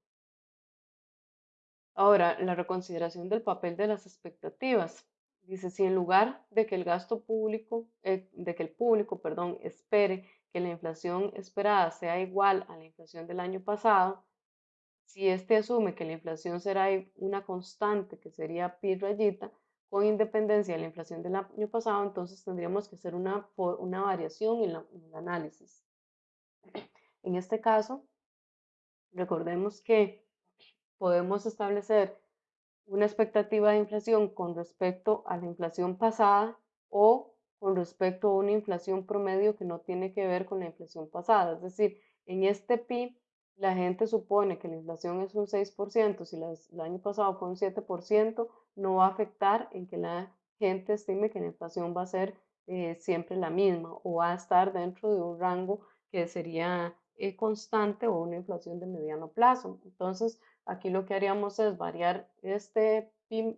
Ahora, la reconsideración del papel de las expectativas. Dice, si en lugar de que el gasto público, eh, de que el público, perdón, espere que la inflación esperada sea igual a la inflación del año pasado, si éste asume que la inflación será una constante, que sería pi rayita, con independencia de la inflación del año pasado, entonces tendríamos que hacer una, una variación en, en el análisis. En este caso, recordemos que podemos establecer una expectativa de inflación con respecto a la inflación pasada o con respecto a una inflación promedio que no tiene que ver con la inflación pasada. Es decir, en este pi la gente supone que la inflación es un 6%, si el año pasado fue un 7%, no va a afectar en que la gente estime que la inflación va a ser eh, siempre la misma o va a estar dentro de un rango que sería eh, constante o una inflación de mediano plazo. Entonces, aquí lo que haríamos es variar este PIB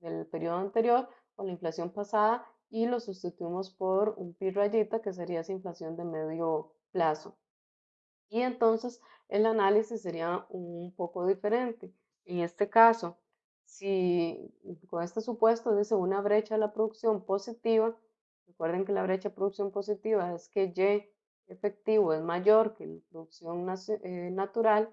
del periodo anterior o la inflación pasada y lo sustituimos por un pi rayita que sería esa inflación de medio plazo. Y entonces el análisis sería un poco diferente. En este caso, si con este supuesto dice una brecha de la producción positiva, recuerden que la brecha de producción positiva es que Y efectivo es mayor que la producción eh, natural,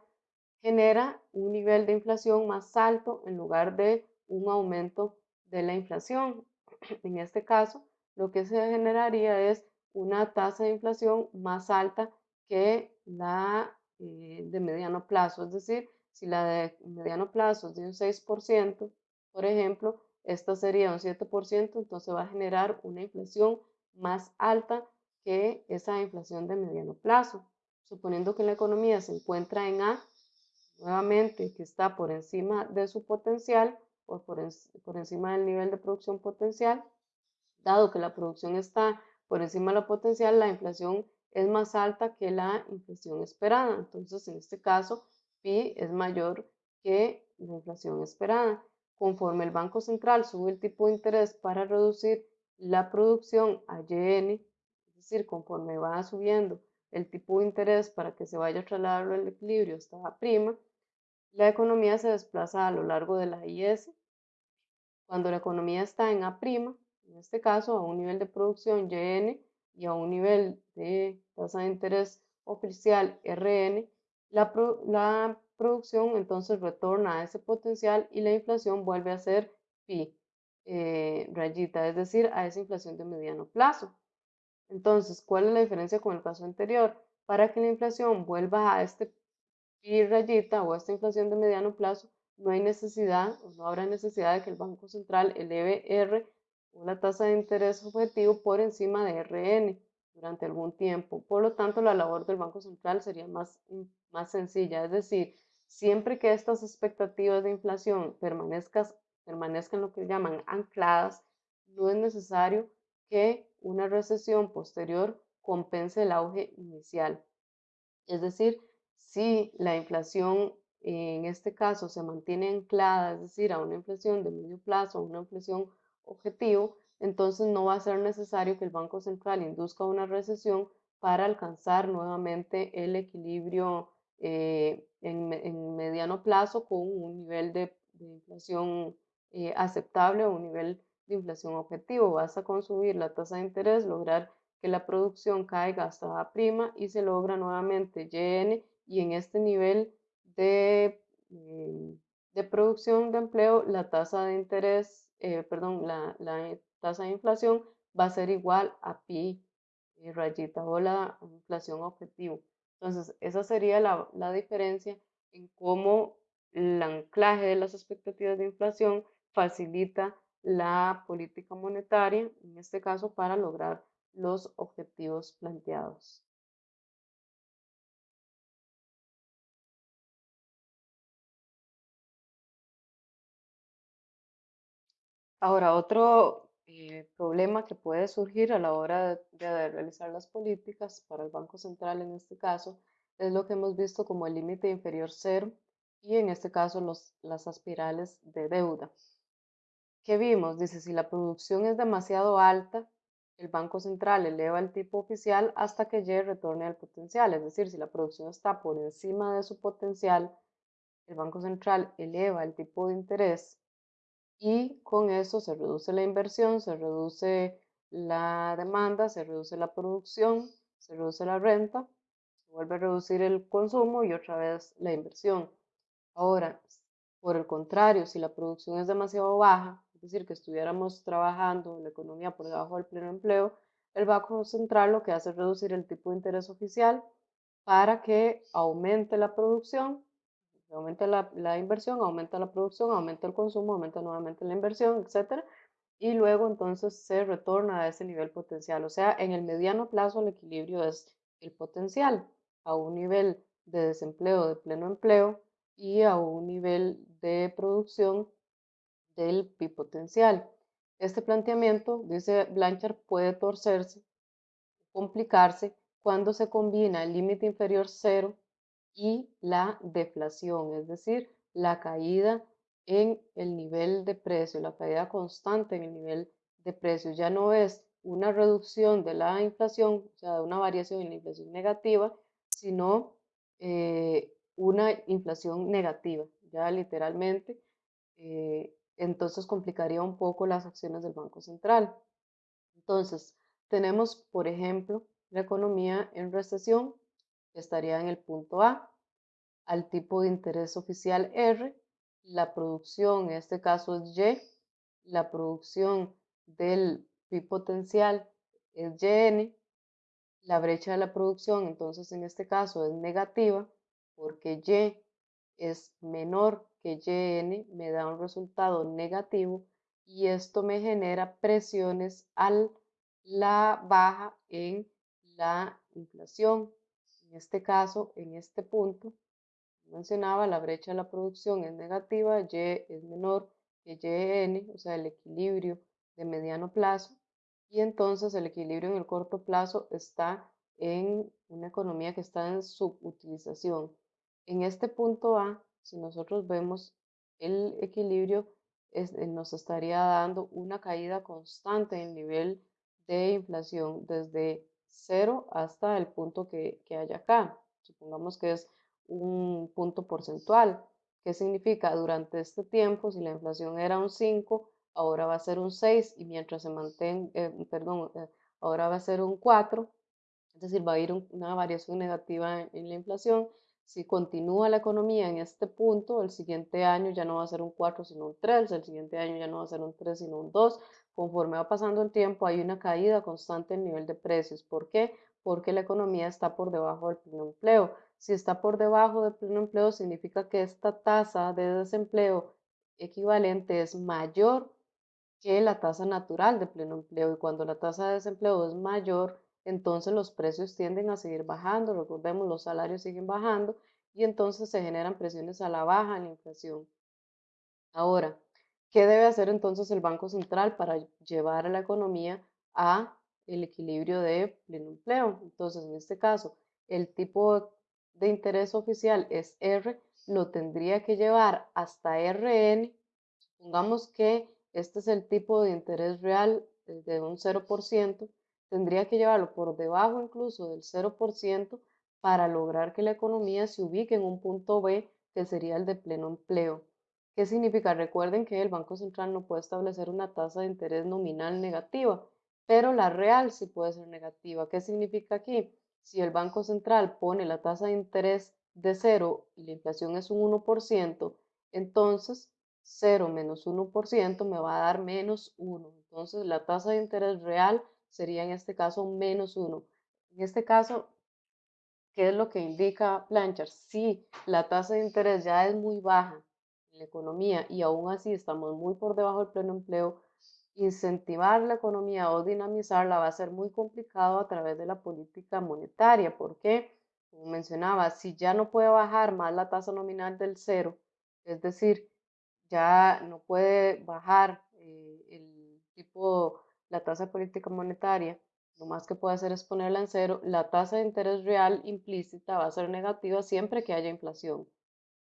genera un nivel de inflación más alto en lugar de un aumento de la inflación. En este caso, lo que se generaría es una tasa de inflación más alta que la eh, de mediano plazo. Es decir, si la de mediano plazo es de un 6%, por ejemplo, esta sería un 7%, entonces va a generar una inflación más alta que esa inflación de mediano plazo. Suponiendo que la economía se encuentra en A, nuevamente que está por encima de su potencial o por, por encima del nivel de producción potencial, dado que la producción está por encima de la potencial, la inflación es más alta que la inflación esperada. Entonces, en este caso, pi es mayor que la inflación esperada. Conforme el Banco Central sube el tipo de interés para reducir la producción a YN, es decir, conforme va subiendo el tipo de interés para que se vaya a trasladar el equilibrio hasta A', la economía se desplaza a lo largo de la IS. Cuando la economía está en A', en este caso a un nivel de producción YN y a un nivel de tasa de interés oficial RN, la, la producción entonces retorna a ese potencial y la inflación vuelve a ser pi eh, rayita, es decir, a esa inflación de mediano plazo. Entonces, ¿cuál es la diferencia con el caso anterior? Para que la inflación vuelva a este pi rayita o a esta inflación de mediano plazo, no hay necesidad o no habrá necesidad de que el Banco Central eleve R una tasa de interés objetivo por encima de RN durante algún tiempo. Por lo tanto, la labor del Banco Central sería más, más sencilla, es decir, siempre que estas expectativas de inflación permanezcan, permanezcan lo que llaman ancladas, no es necesario que una recesión posterior compense el auge inicial. Es decir, si la inflación en este caso se mantiene anclada, es decir, a una inflación de medio plazo, a una inflación objetivo, entonces no va a ser necesario que el Banco Central induzca una recesión para alcanzar nuevamente el equilibrio eh, en, mediano plazo con un nivel de, inflación eh, aceptable o un nivel de inflación objetivo. Basta con subir la tasa de interés, lograr que la producción caiga hasta A' y se logra nuevamente YN y en este nivel de, eh, de producción de empleo la tasa de interés eh, perdón, la, tasa de inflación va a ser igual a pi rayita o la inflación objetivo. Entonces, esa sería la, la diferencia en cómo el anclaje de las expectativas de inflación facilita la política monetaria, en este caso para lograr los objetivos planteados. Ahora, otro eh, problema que puede surgir a la hora de, realizar las políticas para el Banco Central en este caso es lo que hemos visto como el límite inferior cero y en este caso los, las aspirales de deuda. ¿Qué vimos? Dice, si la producción es demasiado alta, el Banco Central eleva el tipo oficial hasta que Y retorne al potencial. Es decir, si la producción está por encima de su potencial, el Banco Central eleva el tipo de interés y con eso se reduce la inversión, se reduce la demanda, se reduce la producción, se reduce la renta, se vuelve a reducir el consumo y otra vez la inversión. Ahora, por el contrario, si la producción es demasiado baja, es decir, que estuviéramos trabajando la economía por debajo del pleno empleo, el Banco Central lo que hace es reducir el tipo de interés oficial para que aumente la producción aumenta la, inversión, aumenta la producción, aumenta el consumo, aumenta nuevamente la inversión, etc. Y luego entonces se retorna a ese nivel potencial. O sea, en el mediano plazo el equilibrio es el potencial a un nivel de desempleo, de pleno empleo y a un nivel de producción del bipotencial. Este planteamiento, dice Blanchard, puede torcerse, complicarse cuando se combina el límite inferior cero y la deflación, es decir, la caída en el nivel de precio, la caída constante en el nivel de precio. Ya no es una reducción de la inflación, o sea, una variación en la inflación negativa, sino eh, una inflación negativa, ya literalmente. Eh, entonces complicaría un poco las acciones del Banco Central. Entonces, tenemos, por ejemplo, la economía en recesión, estaría en el punto A, al tipo de interés oficial R, la producción, en este caso es Y, la producción del PIB potencial es YN, la brecha de la producción, entonces en este caso es negativa, porque Y es menor que YN, me da un resultado negativo y esto me genera presiones a la baja en la inflación. En este caso, en este punto, mencionaba, la brecha de la producción es negativa, Y es menor que YN, o sea, el equilibrio de mediano plazo, y entonces el equilibrio en el corto plazo está en una economía que está en subutilización. En este punto A, si nosotros vemos el equilibrio, eh, nos estaría dando una caída constante en el nivel de inflación desde cero hasta el punto que, que hay acá. Supongamos que es un punto porcentual. ¿Qué significa? Durante este tiempo, si la inflación era un 5, ahora va a ser un 6 y mientras se mantenga, eh, perdón, eh, ahora va a ser un 4, es decir, va a ir una variación negativa en, la inflación. Si continúa la economía en este punto, el siguiente año ya no va a ser un 4 sino un 3, el siguiente año ya no va a ser un 3 sino un 2. Conforme va pasando el tiempo hay una caída constante en nivel de precios. ¿Por qué? Porque la economía está por debajo del pleno empleo. Si está por debajo del pleno empleo, significa que esta tasa de desempleo equivalente es mayor que la tasa natural de pleno empleo. Y cuando la tasa de desempleo es mayor, entonces los precios tienden a seguir bajando. Recordemos, los salarios siguen bajando y entonces se generan presiones a la baja en la inflación. Ahora, ¿qué debe hacer entonces el Banco Central para llevar a la economía a el equilibrio de pleno empleo? Entonces, en este caso, el tipo de interés oficial es R, lo tendría que llevar hasta RN. Supongamos que este es el tipo de interés real de un 0%, tendría que llevarlo por debajo incluso del 0% para lograr que la economía se ubique en un punto B, que sería el de pleno empleo. ¿Qué significa? Recuerden que el Banco Central no puede establecer una tasa de interés nominal negativa, pero la real sí puede ser negativa. ¿Qué significa aquí? Si el Banco Central pone la tasa de interés de cero y la inflación es un 1%, entonces 0 menos 1% me va a dar menos 1. Entonces la tasa de interés real sería en este caso menos 1. En este caso, ¿qué es lo que indica Blanchard? Si la tasa de interés ya es muy baja la economía y aún así estamos muy por debajo del pleno empleo, incentivar la economía o dinamizarla va a ser muy complicado a través de la política monetaria. porque Como mencionaba, si ya no puede bajar más la tasa nominal del cero, es decir, ya no puede bajar eh, el tipo, la tasa de política monetaria, lo más que puede hacer es ponerla en cero, la tasa de interés real implícita va a ser negativa siempre que haya inflación.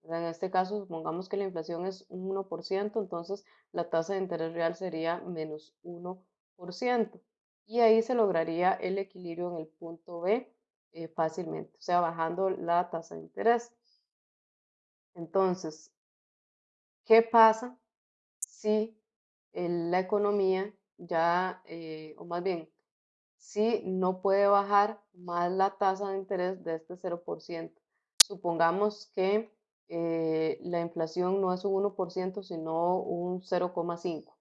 En este caso, supongamos que la inflación es un 1%, entonces la tasa de interés real sería menos 1%. Y ahí se lograría el equilibrio en el punto B eh, fácilmente, o sea, bajando la tasa de interés. Entonces, ¿qué pasa si la economía ya, eh, o más bien, si no puede bajar más la tasa de interés de este 0%? Supongamos que eh, la inflación no es un 1%, sino un 0,5%.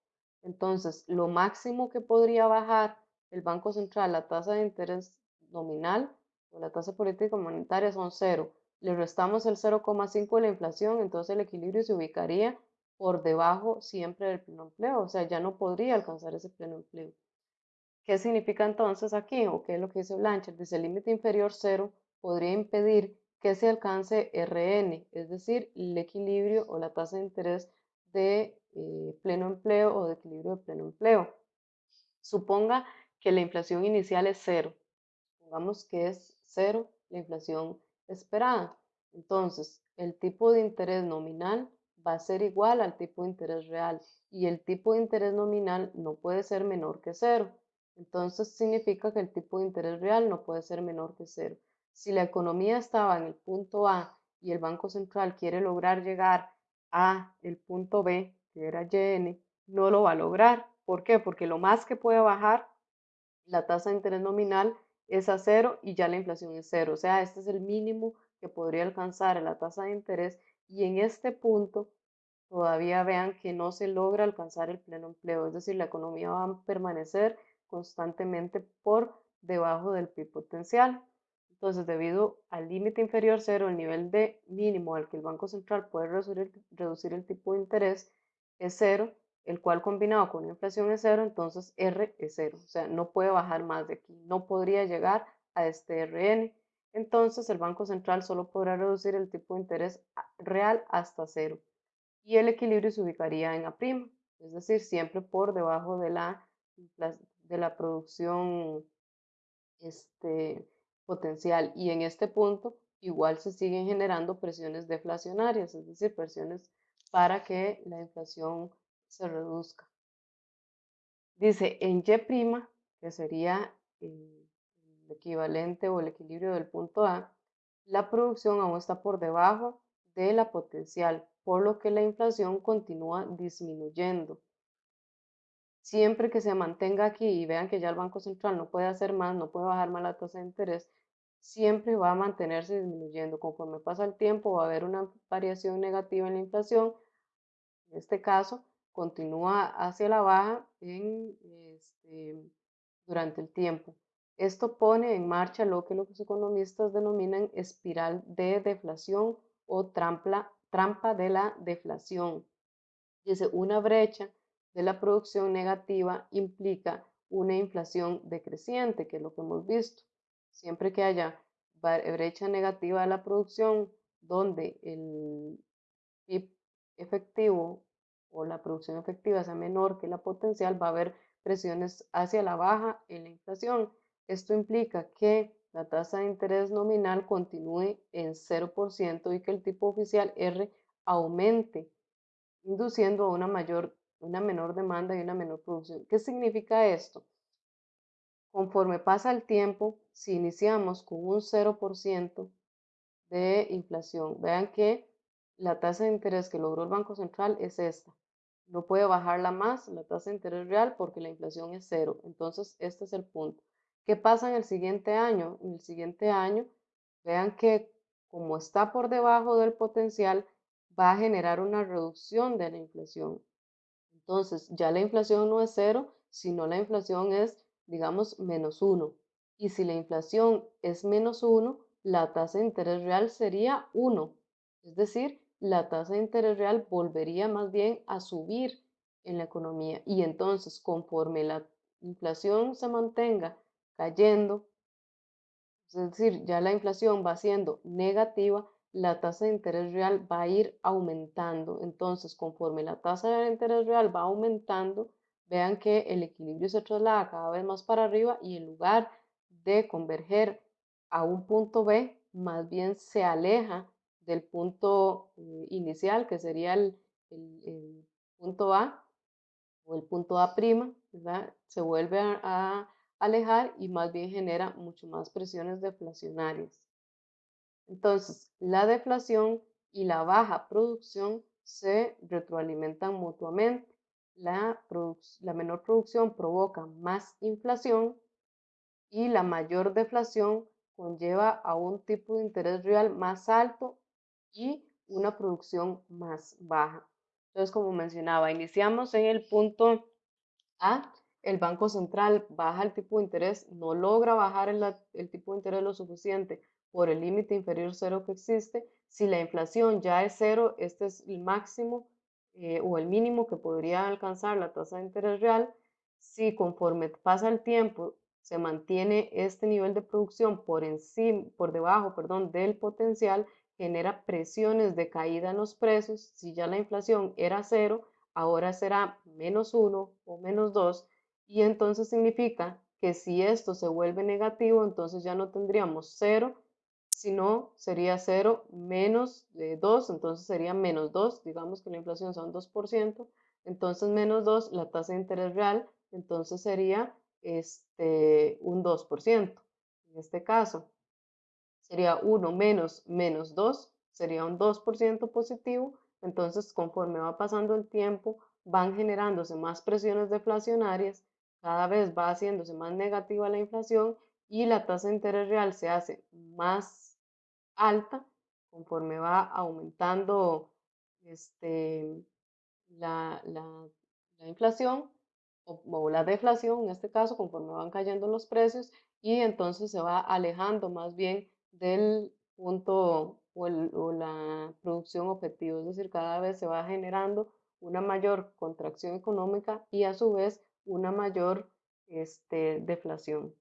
Entonces, lo máximo que podría bajar el Banco Central, la tasa de interés nominal o la tasa política monetaria son cero. Le restamos el 0,5 de la inflación, entonces el equilibrio se ubicaría por debajo siempre del pleno empleo, o sea, ya no podría alcanzar ese pleno empleo. ¿Qué significa entonces aquí? ¿O qué es lo que dice Blanchard? Dice el límite inferior cero podría impedir que se alcance RN, es decir, el equilibrio o la tasa de interés de eh, pleno empleo o de equilibrio de pleno empleo. Suponga que la inflación inicial es cero. Supongamos que es cero la inflación esperada. Entonces, el tipo de interés nominal va a ser igual al tipo de interés real y el tipo de interés nominal no puede ser menor que cero. Entonces significa que el tipo de interés real no puede ser menor que cero. Si la economía estaba en el punto A y el Banco Central quiere lograr llegar a el punto B, que era YN, no lo va a lograr. ¿Por qué? Porque lo más que puede bajar la tasa de interés nominal es a cero y ya la inflación es cero. O sea, este es el mínimo que podría alcanzar la tasa de interés y en este punto todavía vean que no se logra alcanzar el pleno empleo, es decir, la economía va a permanecer constantemente por debajo del PIB potencial. Entonces, debido al límite inferior cero, el nivel de mínimo al que el Banco Central puede reducir, el tipo de interés es cero, el cual combinado con la inflación es cero, entonces R es cero. O sea, no puede bajar más de aquí, no podría llegar a este RN. Entonces, el Banco Central solo podrá reducir el tipo de interés real hasta cero. Y el equilibrio se ubicaría en A', es decir, siempre por debajo de la, de la producción este, potencial. Y en este punto igual se siguen generando presiones deflacionarias, es decir, presiones para que la inflación se reduzca. Dice en Y', que sería el, el equivalente o el equilibrio del punto A, la producción aún está por debajo de la potencial, por lo que la inflación continúa disminuyendo siempre que se mantenga aquí y vean que ya el Banco Central no puede hacer más, no puede bajar más la tasa de interés, siempre va a mantenerse disminuyendo. Conforme pasa el tiempo va a haber una variación negativa en la inflación. En este caso, continúa hacia la baja este, durante el tiempo. Esto pone en marcha lo que los economistas denominan espiral de deflación o trampa, trampa de la deflación. Dice una brecha de la producción negativa implica una inflación decreciente, que es lo que hemos visto. Siempre que haya brecha negativa de la producción, donde el PIB efectivo o la producción efectiva sea menor que la potencial, va a haber presiones hacia la baja en la inflación. Esto implica que la tasa de interés nominal continúe en 0% y que el tipo oficial R aumente, induciendo a una mayor una menor demanda y una menor producción. ¿Qué significa esto? Conforme pasa el tiempo, si iniciamos con un 0% de inflación, vean que la tasa de interés que logró el Banco Central es esta. No puede bajarla más la tasa de interés real porque la inflación es cero. Entonces, este es el punto. ¿Qué pasa en el siguiente año? En el siguiente año, vean que como está por debajo del potencial, va a generar una reducción de la inflación. Entonces, ya la inflación no es cero, sino la inflación es, digamos, menos uno. Y si la inflación es menos uno, la tasa de interés real sería uno. Es decir, la tasa de interés real volvería más bien a subir en la economía. Y entonces, conforme la inflación se mantenga cayendo, es decir, ya la inflación va siendo negativa, la tasa de interés real va a ir aumentando. Entonces, conforme la tasa de interés real va aumentando, vean que el equilibrio se traslada cada vez más para arriba y en lugar de converger a un punto B, más bien se aleja del punto eh, inicial, que sería el, punto A o el punto A', ¿verdad? se vuelve a alejar y más bien genera mucho más presiones deflacionarias. Entonces, la deflación y la baja producción se retroalimentan mutuamente. La, menor producción provoca más inflación y la mayor deflación conlleva a un tipo de interés real más alto y una producción más baja. Entonces, como mencionaba, iniciamos en el punto A, el Banco Central baja el tipo de interés, no logra bajar el tipo de interés lo suficiente por el límite inferior cero que existe. Si la inflación ya es cero, este es el máximo eh, o el mínimo que podría alcanzar la tasa de interés real. Si conforme pasa el tiempo se mantiene este nivel de producción por encima, por debajo, perdón, del potencial, genera presiones de caída en los precios. Si ya la inflación era cero, ahora será menos uno o menos dos, y entonces significa que si esto se vuelve negativo, entonces ya no tendríamos cero, Si no, sería 0 menos de 2, entonces sería menos 2. Digamos que la inflación son 2%, entonces menos 2, la tasa de interés real, entonces sería este, un 2%. En este caso, sería 1 menos menos 2, sería un 2% positivo. Entonces, conforme va pasando el tiempo, van generándose más presiones deflacionarias, cada vez va haciéndose más negativa la inflación y la tasa de interés real se hace más alta conforme va aumentando este, la, inflación o, la deflación, en este caso, conforme van cayendo los precios y entonces se va alejando más bien del punto o, o, la producción objetivo, es decir, cada vez se va generando una mayor contracción económica y a su vez una mayor este, deflación.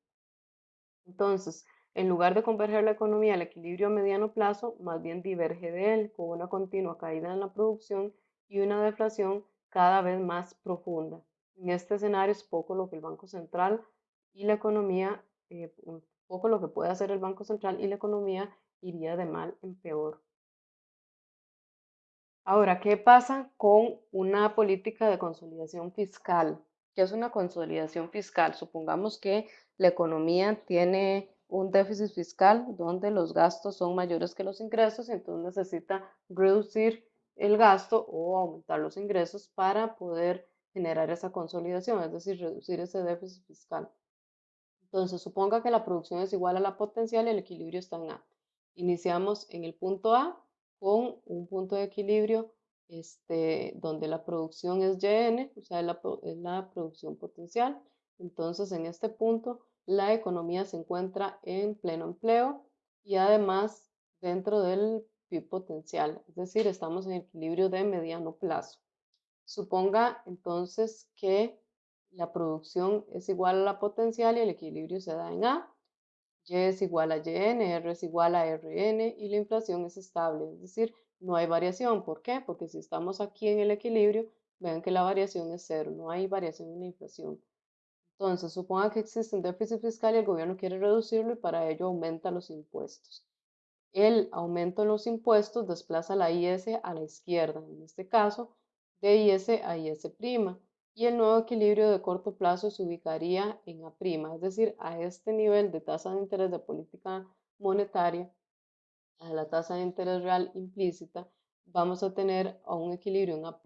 Entonces, en lugar de converger la economía al equilibrio a mediano plazo, más bien diverge de él, con una continua caída en la producción y una deflación cada vez más profunda. En este escenario es poco lo que el Banco Central y la economía, eh, poco lo que puede hacer el Banco Central y la economía iría de mal en peor. Ahora, ¿qué pasa con una política de consolidación fiscal? ¿Qué es una consolidación fiscal? Supongamos que la economía tiene un déficit fiscal donde los gastos son mayores que los ingresos y entonces necesita reducir el gasto o aumentar los ingresos para poder generar esa consolidación, es decir, reducir ese déficit fiscal. Entonces, suponga que la producción es igual a la potencial y el equilibrio está en A. Iniciamos en el punto A con un punto de equilibrio este, donde la producción es YN, o sea, es la, producción potencial. Entonces, en este punto, la economía se encuentra en pleno empleo y además dentro del PIB potencial, es decir, estamos en equilibrio de mediano plazo. Suponga entonces que la producción es igual a la potencial y el equilibrio se da en A, Y es igual a YN, R es igual a RN y la inflación es estable, es decir, no hay variación. ¿Por qué? Porque si estamos aquí en el equilibrio, vean que la variación es cero, no hay variación en la inflación. Entonces, suponga que existe un déficit fiscal y el gobierno quiere reducirlo y para ello aumenta los impuestos. El aumento en los impuestos desplaza la IS a la izquierda, en este caso, de IS a IS', y el nuevo equilibrio de corto plazo se ubicaría en A', es decir, a este nivel de tasa de interés de política monetaria, a la tasa de interés real implícita, vamos a tener un equilibrio en A'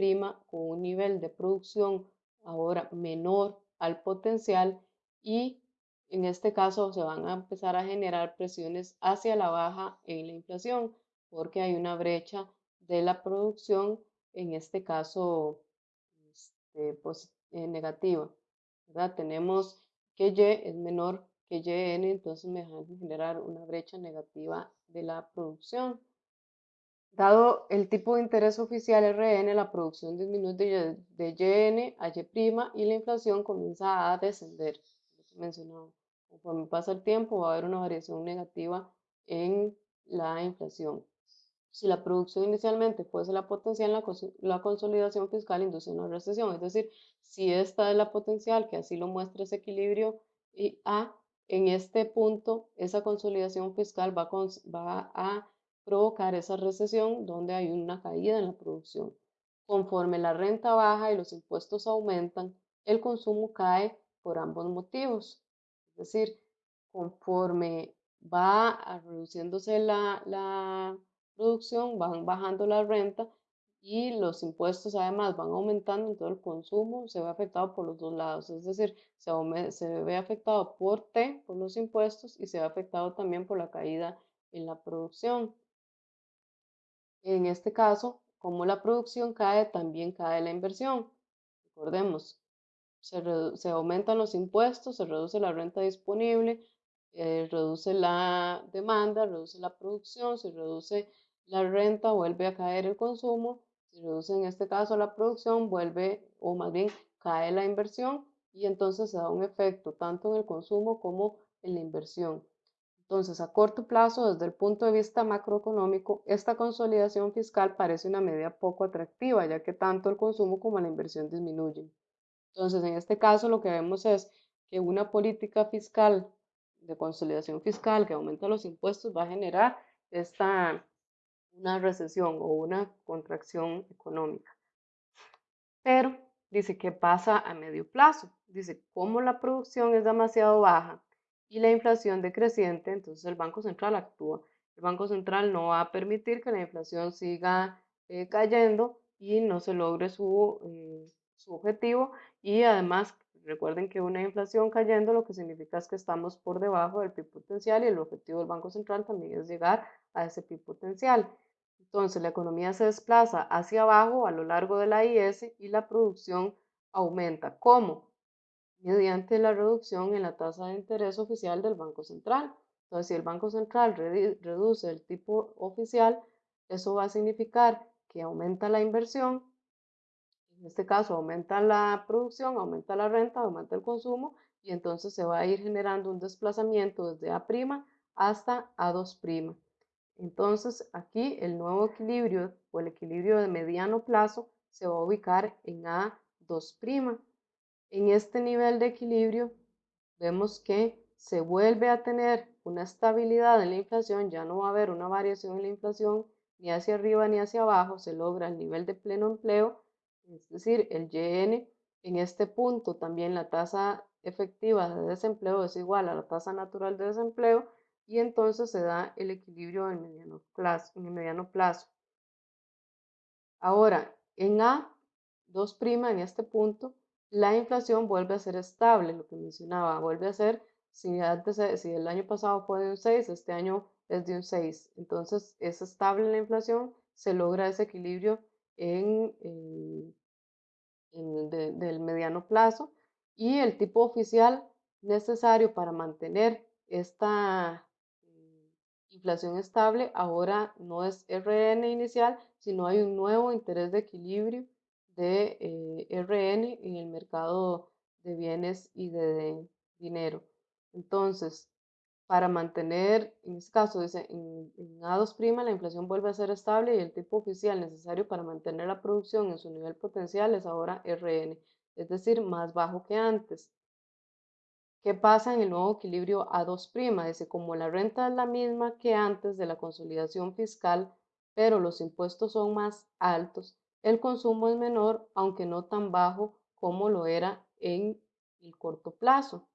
con un nivel de producción ahora menor al potencial y en este caso se van a empezar a generar presiones hacia la baja en la inflación porque hay una brecha de la producción, en este caso este, eh, negativa. ¿verdad? Tenemos que Y es menor que YN, entonces me van a generar una brecha negativa de la producción. Dado el tipo de interés oficial RN, la producción disminuye de, YN a Y' y la inflación comienza a descender. mencionado. Conforme pasa el tiempo va a haber una variación negativa en la inflación. Si la producción inicialmente fuese la potencial, la, la consolidación fiscal induce una recesión. Es decir, si esta es la potencial, que así lo muestra ese equilibrio y A, en este punto esa consolidación fiscal va, va a provocar esa recesión donde hay una caída en la producción. Conforme la renta baja y los impuestos aumentan, el consumo cae por ambos motivos. Es decir, conforme va reduciéndose la, la producción, van bajando la renta y los impuestos además van aumentando, entonces el consumo se ve afectado por los dos lados, es decir, se, se ve afectado por T, por los impuestos, y se ve afectado también por la caída en la producción. En este caso, como la producción cae, también cae la inversión. Recordemos, se, aumentan los impuestos, se reduce la renta disponible, eh, reduce la demanda, reduce la producción, se reduce la renta, vuelve a caer el consumo, se reduce en este caso la producción, vuelve o más bien cae la inversión y entonces se da un efecto tanto en el consumo como en la inversión. Entonces, a corto plazo, desde el punto de vista macroeconómico, esta consolidación fiscal parece una medida poco atractiva, ya que tanto el consumo como la inversión disminuyen. Entonces, en este caso, lo que vemos es que una política fiscal de consolidación fiscal que aumenta los impuestos va a generar esta, una recesión o una contracción económica. Pero dice, ¿qué pasa a medio plazo? Dice, como la producción es demasiado baja y la inflación decreciente, entonces el Banco Central actúa. El Banco Central no va a permitir que la inflación siga eh, cayendo y no se logre su, eh, su objetivo y además recuerden que una inflación cayendo lo que significa es que estamos por debajo del PIB potencial y el objetivo del Banco Central también es llegar a ese PIB potencial. Entonces la economía se desplaza hacia abajo a lo largo de la IS y la producción aumenta. ¿Cómo? Mediante la reducción en la tasa de interés oficial del Banco Central. Entonces, si el Banco Central reduce el tipo oficial, eso va a significar que aumenta la inversión, en este caso aumenta la producción, aumenta la renta, aumenta el consumo y entonces se va a ir generando un desplazamiento desde A' hasta A2'. Entonces aquí el nuevo equilibrio o el equilibrio de mediano plazo se va a ubicar en A2'. En este nivel de equilibrio vemos que se vuelve a tener una estabilidad en la inflación, ya no va a haber una variación en la inflación ni hacia arriba ni hacia abajo, se logra el nivel de pleno empleo, es decir, el YN. En este punto también la tasa efectiva de desempleo es igual a la tasa natural de desempleo y entonces se da el equilibrio en, mediano plazo, el mediano plazo. Ahora, en A, 2' en este punto, la inflación vuelve a ser estable, lo que mencionaba, vuelve a ser, si, si el año pasado fue de un 6, este año es de un 6. Entonces es estable la inflación, se logra ese equilibrio en, en, del mediano plazo y el tipo oficial necesario para mantener esta eh, inflación estable ahora no es RN inicial, sino hay un nuevo interés de equilibrio de eh, RN en el mercado de bienes y de dinero. Entonces, para mantener, en este caso, dice, en, A2' la inflación vuelve a ser estable y el tipo oficial necesario para mantener la producción en su nivel potencial es ahora RN, es decir, más bajo que antes. ¿Qué pasa en el nuevo equilibrio A2'? Dice, como la renta es la misma que antes de la consolidación fiscal, pero los impuestos son más altos, el consumo es menor, aunque no tan bajo como lo era en el corto plazo.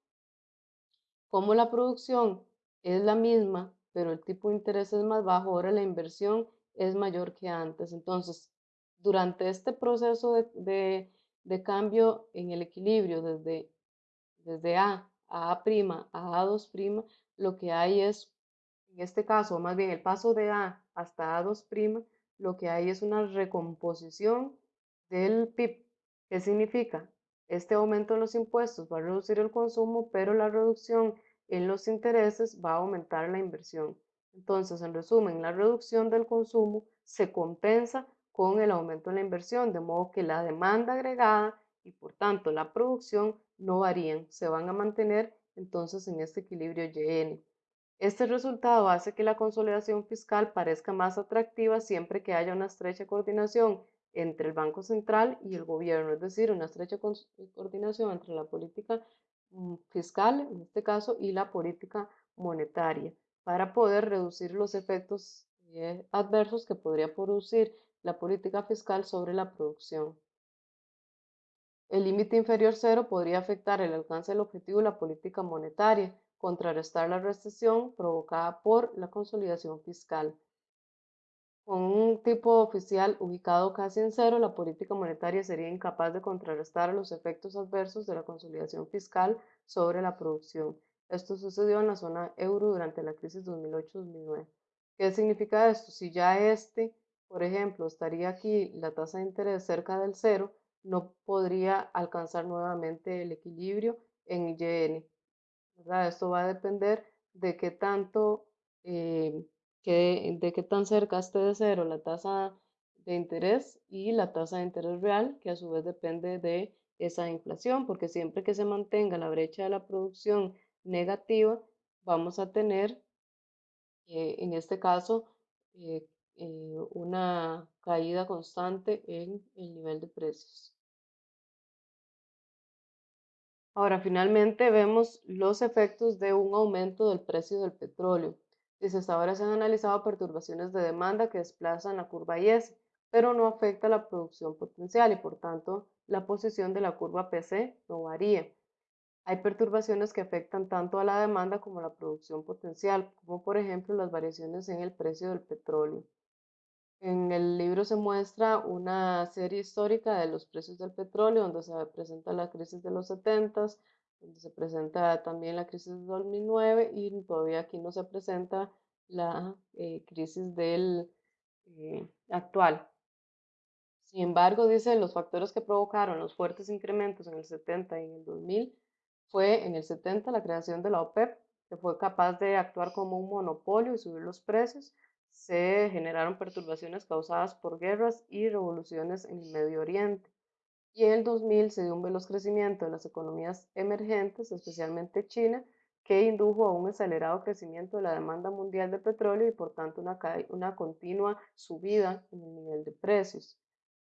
Como la producción es la misma, pero el tipo de interés es más bajo, ahora la inversión es mayor que antes. Entonces, durante este proceso de, cambio en el equilibrio desde, desde A a A' a A2', lo que hay es, en este caso, más bien el paso de A hasta A2', lo que hay es una recomposición del PIB. ¿Qué significa? Este aumento en los impuestos va a reducir el consumo, pero la reducción en los intereses va a aumentar la inversión. Entonces, en resumen, la reducción del consumo se compensa con el aumento en la inversión, de modo que la demanda agregada y por tanto la producción no varían, se van a mantener entonces en este equilibrio YN. Este resultado hace que la consolidación fiscal parezca más atractiva siempre que haya una estrecha coordinación entre el Banco Central y el gobierno, es decir, una estrecha coordinación entre la política Mm, fiscal, en este caso, y la política monetaria, para poder reducir los efectos eh, adversos que podría producir la política fiscal sobre la producción. El límite inferior cero podría afectar el alcance del objetivo de la política monetaria, contrarrestar la recesión provocada por la consolidación fiscal. Con un tipo oficial ubicado casi en cero, la política monetaria sería incapaz de contrarrestar los efectos adversos de la consolidación fiscal sobre la producción. Esto sucedió en la zona euro durante la crisis 2008-2009. ¿Qué significa esto? Si ya este, por ejemplo, estaría aquí la tasa de interés cerca del cero, no podría alcanzar nuevamente el equilibrio en YN. Esto va a depender de qué tanto eh, de qué tan cerca esté de cero la tasa de interés y la tasa de interés real, que a su vez depende de esa inflación, porque siempre que se mantenga la brecha de la producción negativa, vamos a tener, eh, en este caso, eh, una caída constante en el nivel de precios. Ahora, finalmente vemos los efectos de un aumento del precio del petróleo. Dice, hasta ahora se han analizado perturbaciones de demanda que desplazan la curva IS, pero no afecta la producción potencial y por tanto la posición de la curva PC no varía. Hay perturbaciones que afectan tanto a la demanda como a la producción potencial, como por ejemplo las variaciones en el precio del petróleo. En el libro se muestra una serie histórica de los precios del petróleo, donde se presenta la crisis de los 70, donde se presenta también la crisis de 2009 y todavía aquí no se presenta la eh, crisis del eh, actual. Sin embargo, dice, los factores que provocaron los fuertes incrementos en el 70 y en el 2000 fue en el 70 la creación de la OPEP, que fue capaz de actuar como un monopolio y subir los precios. Se generaron perturbaciones causadas por guerras y revoluciones en el Medio Oriente. Y en el 2000 se dio un veloz crecimiento de las economías emergentes, especialmente China, que indujo a un acelerado crecimiento de la demanda mundial de petróleo y por tanto una, continua subida en el nivel de precios.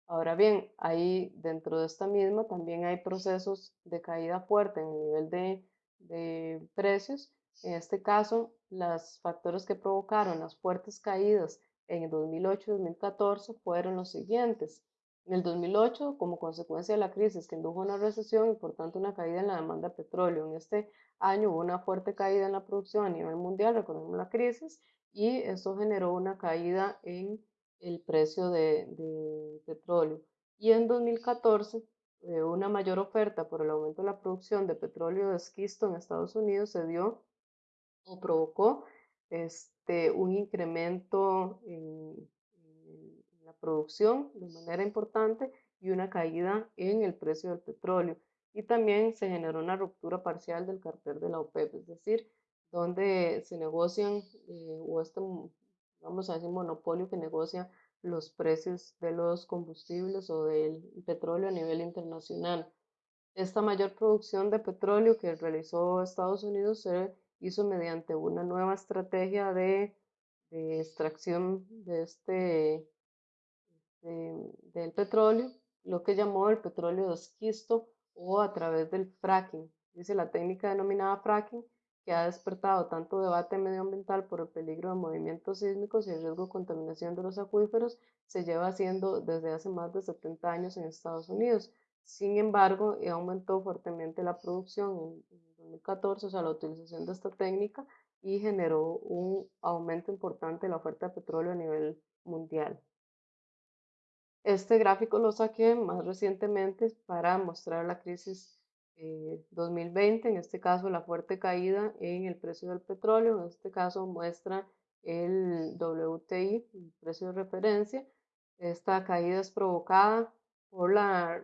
Ahora bien, ahí dentro de esta misma también hay procesos de caída fuerte en el nivel de precios. En este caso, los factores que provocaron las fuertes caídas en el 2008 y 2014 fueron los siguientes. En el 2008, como consecuencia de la crisis que indujo una recesión y por tanto una caída en la demanda de petróleo, en este año hubo una fuerte caída en la producción a nivel mundial, recordemos la crisis, y eso generó una caída en el precio de, petróleo. Y en 2014, eh, una mayor oferta por el aumento de la producción de petróleo de esquisto en Estados Unidos se dio o provocó este, un incremento en, la producción de manera importante y una caída en el precio del petróleo. Y también se generó una ruptura parcial del cartel de la OPEP, es decir, donde se negocian eh, o este vamos a decir, monopolio que negocia los precios de los combustibles o del petróleo a nivel internacional. Esta mayor producción de petróleo que realizó Estados Unidos se hizo mediante una nueva estrategia de, extracción de este, del petróleo, lo que llamó el petróleo de esquisto o a través del fracking. Dice la técnica denominada fracking que ha despertado tanto debate medioambiental por el peligro de movimientos sísmicos y el riesgo de contaminación de los acuíferos, se lleva haciendo desde hace más de 70 años en Estados Unidos. Sin embargo, aumentó fuertemente la producción en, 2014, o sea, la utilización de esta técnica, y generó un aumento importante de la oferta de petróleo a nivel mundial. Este gráfico lo saqué más recientemente para mostrar la crisis 2020, eh, en este caso la fuerte caída en el precio del petróleo, en este caso muestra el WTI, el precio de referencia. Esta caída es provocada por la,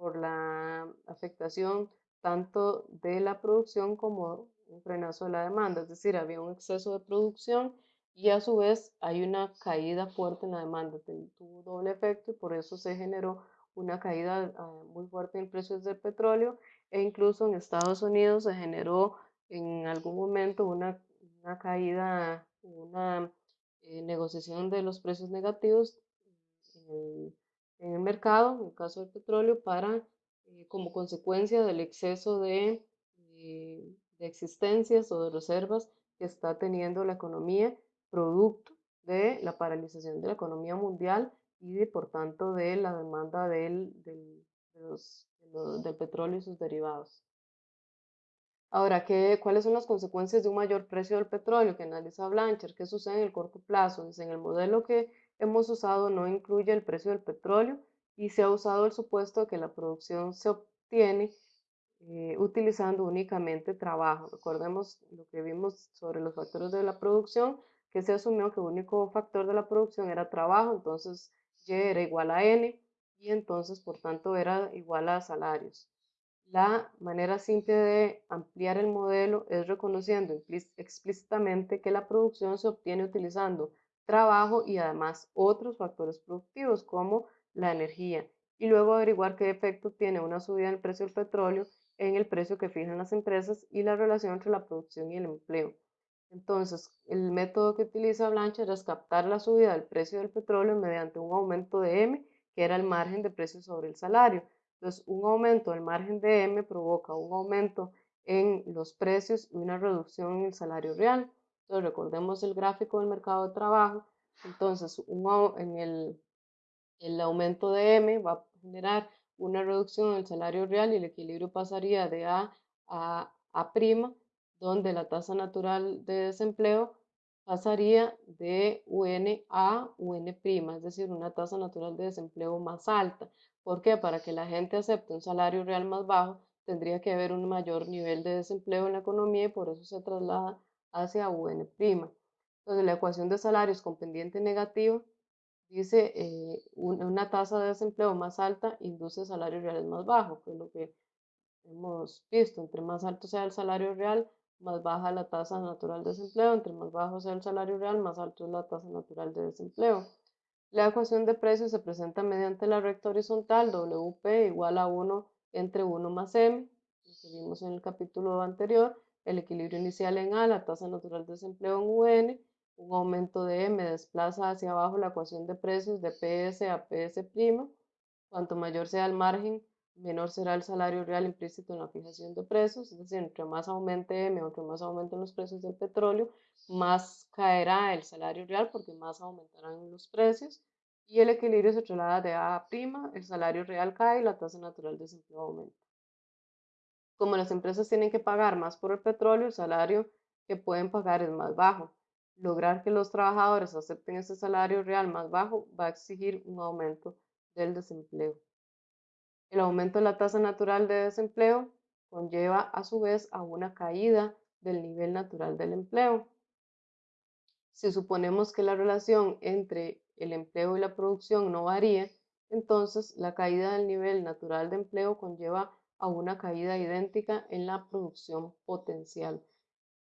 por la afectación tanto de la producción como un frenazo de la demanda, es decir, había un exceso de producción y a su vez hay una caída fuerte en la demanda, tuvo doble efecto y por eso se generó una caída ah, muy fuerte en precios del petróleo e incluso en Estados Unidos se generó en algún momento una, una caída, una eh, negociación de los precios negativos en el, mercado, en el caso del petróleo, para eh, como consecuencia del exceso de, eh, de existencias o de reservas que está teniendo la economía, producto de la paralización de la economía mundial y por tanto de la demanda del, del, del petróleo y sus derivados. Ahora, ¿qué, ¿cuáles son las consecuencias de un mayor precio del petróleo que analiza Blanchard? ¿Qué sucede en el corto plazo? Dice, en el modelo que hemos usado no incluye el precio del petróleo y se ha usado el supuesto de que la producción se obtiene eh, utilizando únicamente trabajo. Recordemos lo que vimos sobre los factores de la producción, que se asumió que el único factor de la producción era trabajo, entonces y era igual a N y entonces por tanto era igual a salarios. La manera simple de ampliar el modelo es reconociendo explícitamente que la producción se obtiene utilizando trabajo y además otros factores productivos como la energía y luego averiguar qué efecto tiene una subida en el precio del petróleo en el precio que fijan las empresas y la relación entre la producción y el empleo. Entonces, el método que utiliza Blanchard es captar la subida del precio del petróleo mediante un aumento de M, que era el margen de precio sobre el salario. Entonces, un aumento del margen de M provoca un aumento en los precios y una reducción en el salario real. Entonces, recordemos el gráfico del mercado de trabajo. Entonces, en el, el aumento de M va a generar una reducción en el salario real y el equilibrio pasaría de A a A', donde la tasa natural de desempleo pasaría de UN a UN', es decir, una tasa natural de desempleo más alta. ¿Por qué? Para que la gente acepte un salario real más bajo, tendría que haber un mayor nivel de desempleo en la economía y por eso se traslada hacia UN'. Entonces, la ecuación de salarios con pendiente negativo dice eh, una tasa de desempleo más alta induce salarios reales más bajos, que es lo que hemos visto. Entre más alto sea el salario real, más baja la tasa natural de desempleo. Entre más bajo sea el salario real, más alto es la tasa natural de desempleo. La ecuación de precios se presenta mediante la recta horizontal WP igual a 1 entre 1 más M, que vimos en el capítulo anterior, el equilibrio inicial en A, la tasa natural de desempleo en UN, un aumento de M desplaza hacia abajo la ecuación de precios de PS a PS', cuanto mayor sea el margen, menor será el salario real implícito en la fijación de precios, es decir, entre más aumente M, entre más aumenten los precios del petróleo, más caerá el salario real porque más aumentarán los precios. Y el equilibrio se traslada de A a prima, el salario real cae y la tasa natural de desempleo aumenta. Como las empresas tienen que pagar más por el petróleo, el salario que pueden pagar es más bajo. Lograr que los trabajadores acepten ese salario real más bajo va a exigir un aumento del desempleo. El aumento de la tasa natural de desempleo conlleva a su vez a una caída del nivel natural del empleo. Si suponemos que la relación entre el empleo y la producción no varía, entonces la caída del nivel natural de empleo conlleva a una caída idéntica en la producción potencial.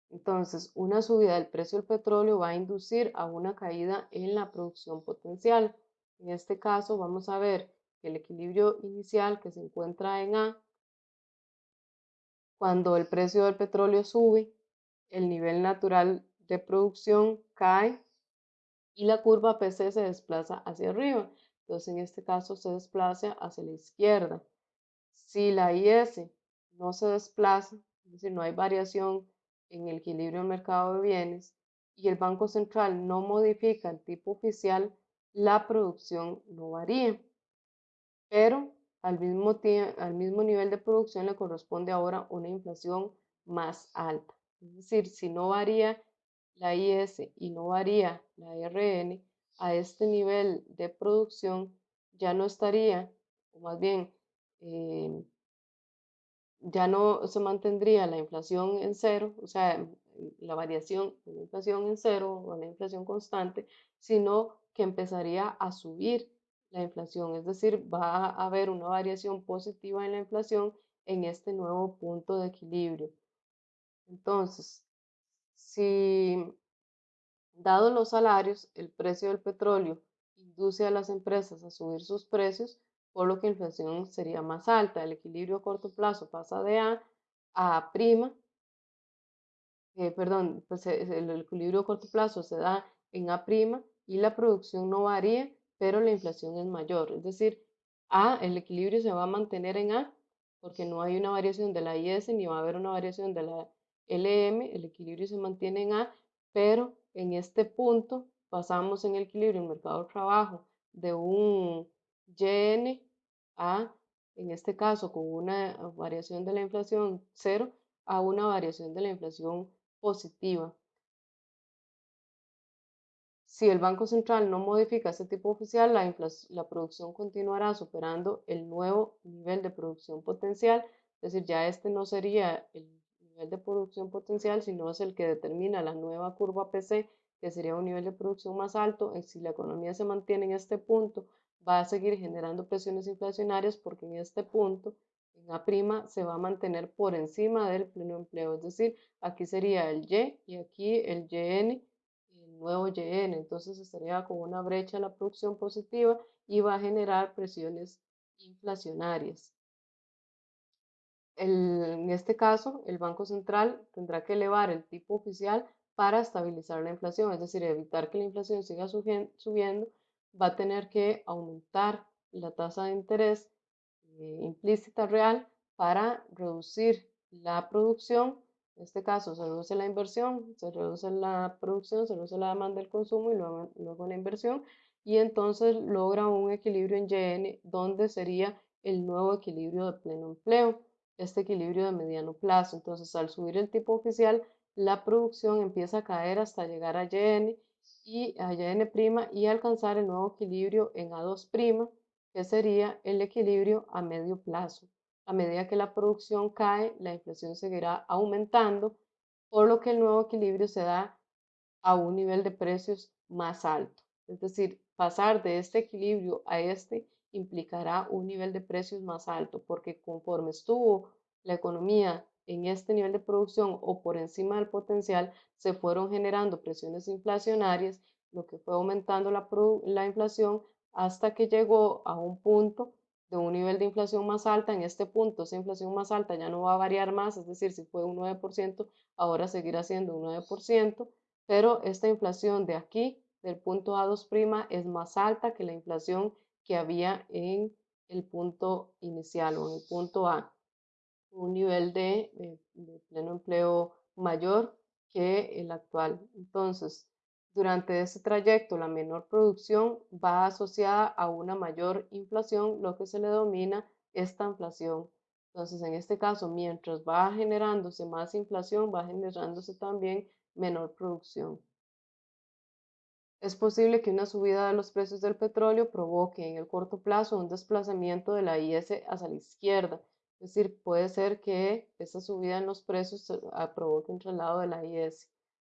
Entonces, una subida del precio del petróleo va a inducir a una caída en la producción potencial. En este caso, vamos a ver el equilibrio inicial que se encuentra en A, cuando el precio del petróleo sube, el nivel natural de producción cae y la curva PC se desplaza hacia arriba. Entonces, en este caso se desplaza hacia la izquierda. Si la IS no se desplaza, es decir, no hay variación en el equilibrio del mercado de bienes y el Banco Central no modifica el tipo oficial, la producción no varía pero al mismo, al mismo nivel de producción le corresponde ahora una inflación más alta. Es decir, si no varía la IS y no varía la RN, a este nivel de producción ya no estaría, o más bien, eh, ya no se mantendría la inflación en cero, o sea, la variación de la inflación en cero o la inflación constante, sino que empezaría a subir la inflación, es decir, va a haber una variación positiva en la inflación en este nuevo punto de equilibrio. Entonces, si dados los salarios, el precio del petróleo induce a las empresas a subir sus precios, por lo que la inflación sería más alta. El equilibrio a corto plazo pasa de A a A', eh, perdón, pues eh, el equilibrio a corto plazo se da en A' y la producción no varía pero la inflación es mayor. Es decir, A, el equilibrio se va a mantener en A porque no hay una variación de la IS ni va a haber una variación de la LM, el equilibrio se mantiene en A, pero en este punto pasamos en el equilibrio en mercado de trabajo de un YN a, en este caso, con una variación de la inflación cero a una variación de la inflación positiva. Si el Banco Central no modifica este tipo oficial, la, la producción continuará superando el nuevo nivel de producción potencial, es decir, ya este no sería el nivel de producción potencial, sino es el que determina la nueva curva PC, que sería un nivel de producción más alto. Si la economía se mantiene en este punto, va a seguir generando presiones inflacionarias porque en este punto, en A' se va a mantener por encima del pleno empleo, es decir, aquí sería el Y y aquí el YN nuevo YN, entonces estaría con una brecha en la producción positiva y va a generar presiones inflacionarias. en este caso, el Banco Central tendrá que elevar el tipo oficial para estabilizar la inflación, es decir, evitar que la inflación siga subiendo, va a tener que aumentar la tasa de interés eh, implícita real para reducir la producción. En este caso se reduce la inversión, se reduce la producción, se reduce la demanda del consumo y luego, luego la inversión y entonces logra un equilibrio en YN donde sería el nuevo equilibrio de pleno empleo, este equilibrio de mediano plazo. Entonces al subir el tipo oficial, la producción empieza a caer hasta llegar a YN y a YN' y alcanzar el nuevo equilibrio en A2', que sería el equilibrio a medio plazo. A medida que la producción cae, la inflación seguirá aumentando, por lo que el nuevo equilibrio se da a un nivel de precios más alto. Es decir, pasar de este equilibrio a este implicará un nivel de precios más alto, porque conforme estuvo la economía en este nivel de producción o por encima del potencial, se fueron generando presiones inflacionarias, lo que fue aumentando la, la inflación hasta que llegó a un punto de un nivel de inflación más alta. En este punto, esa inflación más alta ya no va a variar más, es decir, si fue un 9%, ahora seguirá siendo un 9%, pero esta inflación de aquí del punto A2' es más alta que la inflación que había en el punto inicial o en el punto A, un nivel de, de, pleno empleo mayor que el actual. Entonces, durante ese trayecto, la menor producción va asociada a una mayor inflación, lo que se le denomina esta inflación. Entonces, en este caso, mientras va generándose más inflación, va generándose también menor producción. Es posible que una subida de los precios del petróleo provoque en el corto plazo un desplazamiento de la IS hacia la izquierda. Es decir, puede ser que esa subida en los precios provoque un traslado de la IS.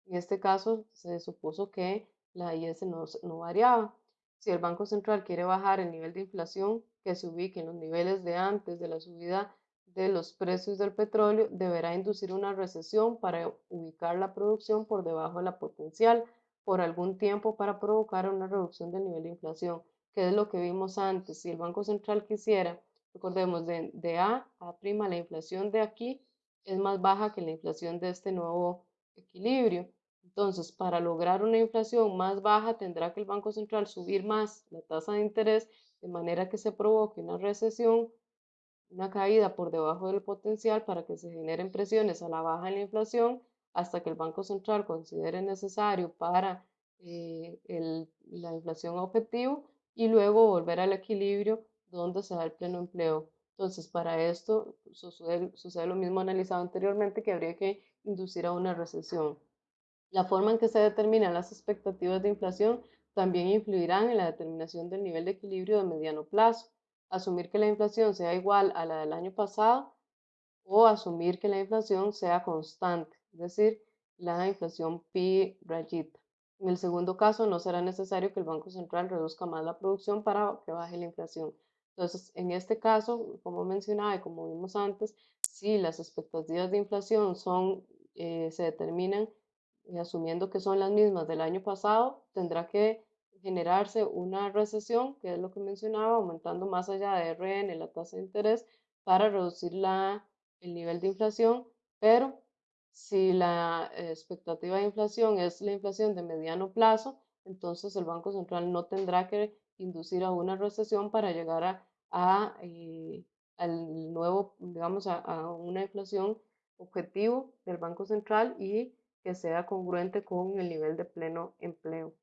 En este caso, se supuso que la IS no, no variaba. Si el Banco Central quiere bajar el nivel de inflación que se ubique en los niveles de antes de la subida de los precios del petróleo, deberá inducir una recesión para ubicar la producción por debajo de la potencial por algún tiempo para provocar una reducción del nivel de inflación, que es lo que vimos antes. Si el Banco Central quisiera, recordemos, de, A a prima, la inflación de aquí es más baja que la inflación de este nuevo equilibrio. Entonces, para lograr una inflación más baja, tendrá que el Banco Central subir más la tasa de interés de manera que se provoque una recesión, una caída por debajo del potencial para que se generen presiones a la baja en la inflación hasta que el Banco Central considere necesario para eh, la inflación objetivo y luego volver al equilibrio donde se da el pleno empleo. Entonces, para esto sucede, lo mismo analizado anteriormente, que habría que inducir a una recesión. La forma en que se determinan las expectativas de inflación también influirán en la determinación del nivel de equilibrio de mediano plazo. Asumir que la inflación sea igual a la del año pasado o asumir que la inflación sea constante es decir, la inflación pi rayita. En el segundo caso, no será necesario que el Banco Central reduzca más la producción para que baje la inflación. Entonces, en este caso, como mencionaba y como vimos antes, si las expectativas de inflación son, eh, se determinan eh, asumiendo que son las mismas del año pasado, tendrá que generarse una recesión, que es lo que mencionaba, aumentando más allá de RN la tasa de interés para reducir la, el nivel de inflación, pero si la expectativa de inflación es la inflación de mediano plazo, entonces el Banco Central no tendrá que inducir a una recesión para llegar a, eh, al nuevo, digamos, a, a, una inflación objetivo del Banco Central y que sea congruente con el nivel de pleno empleo.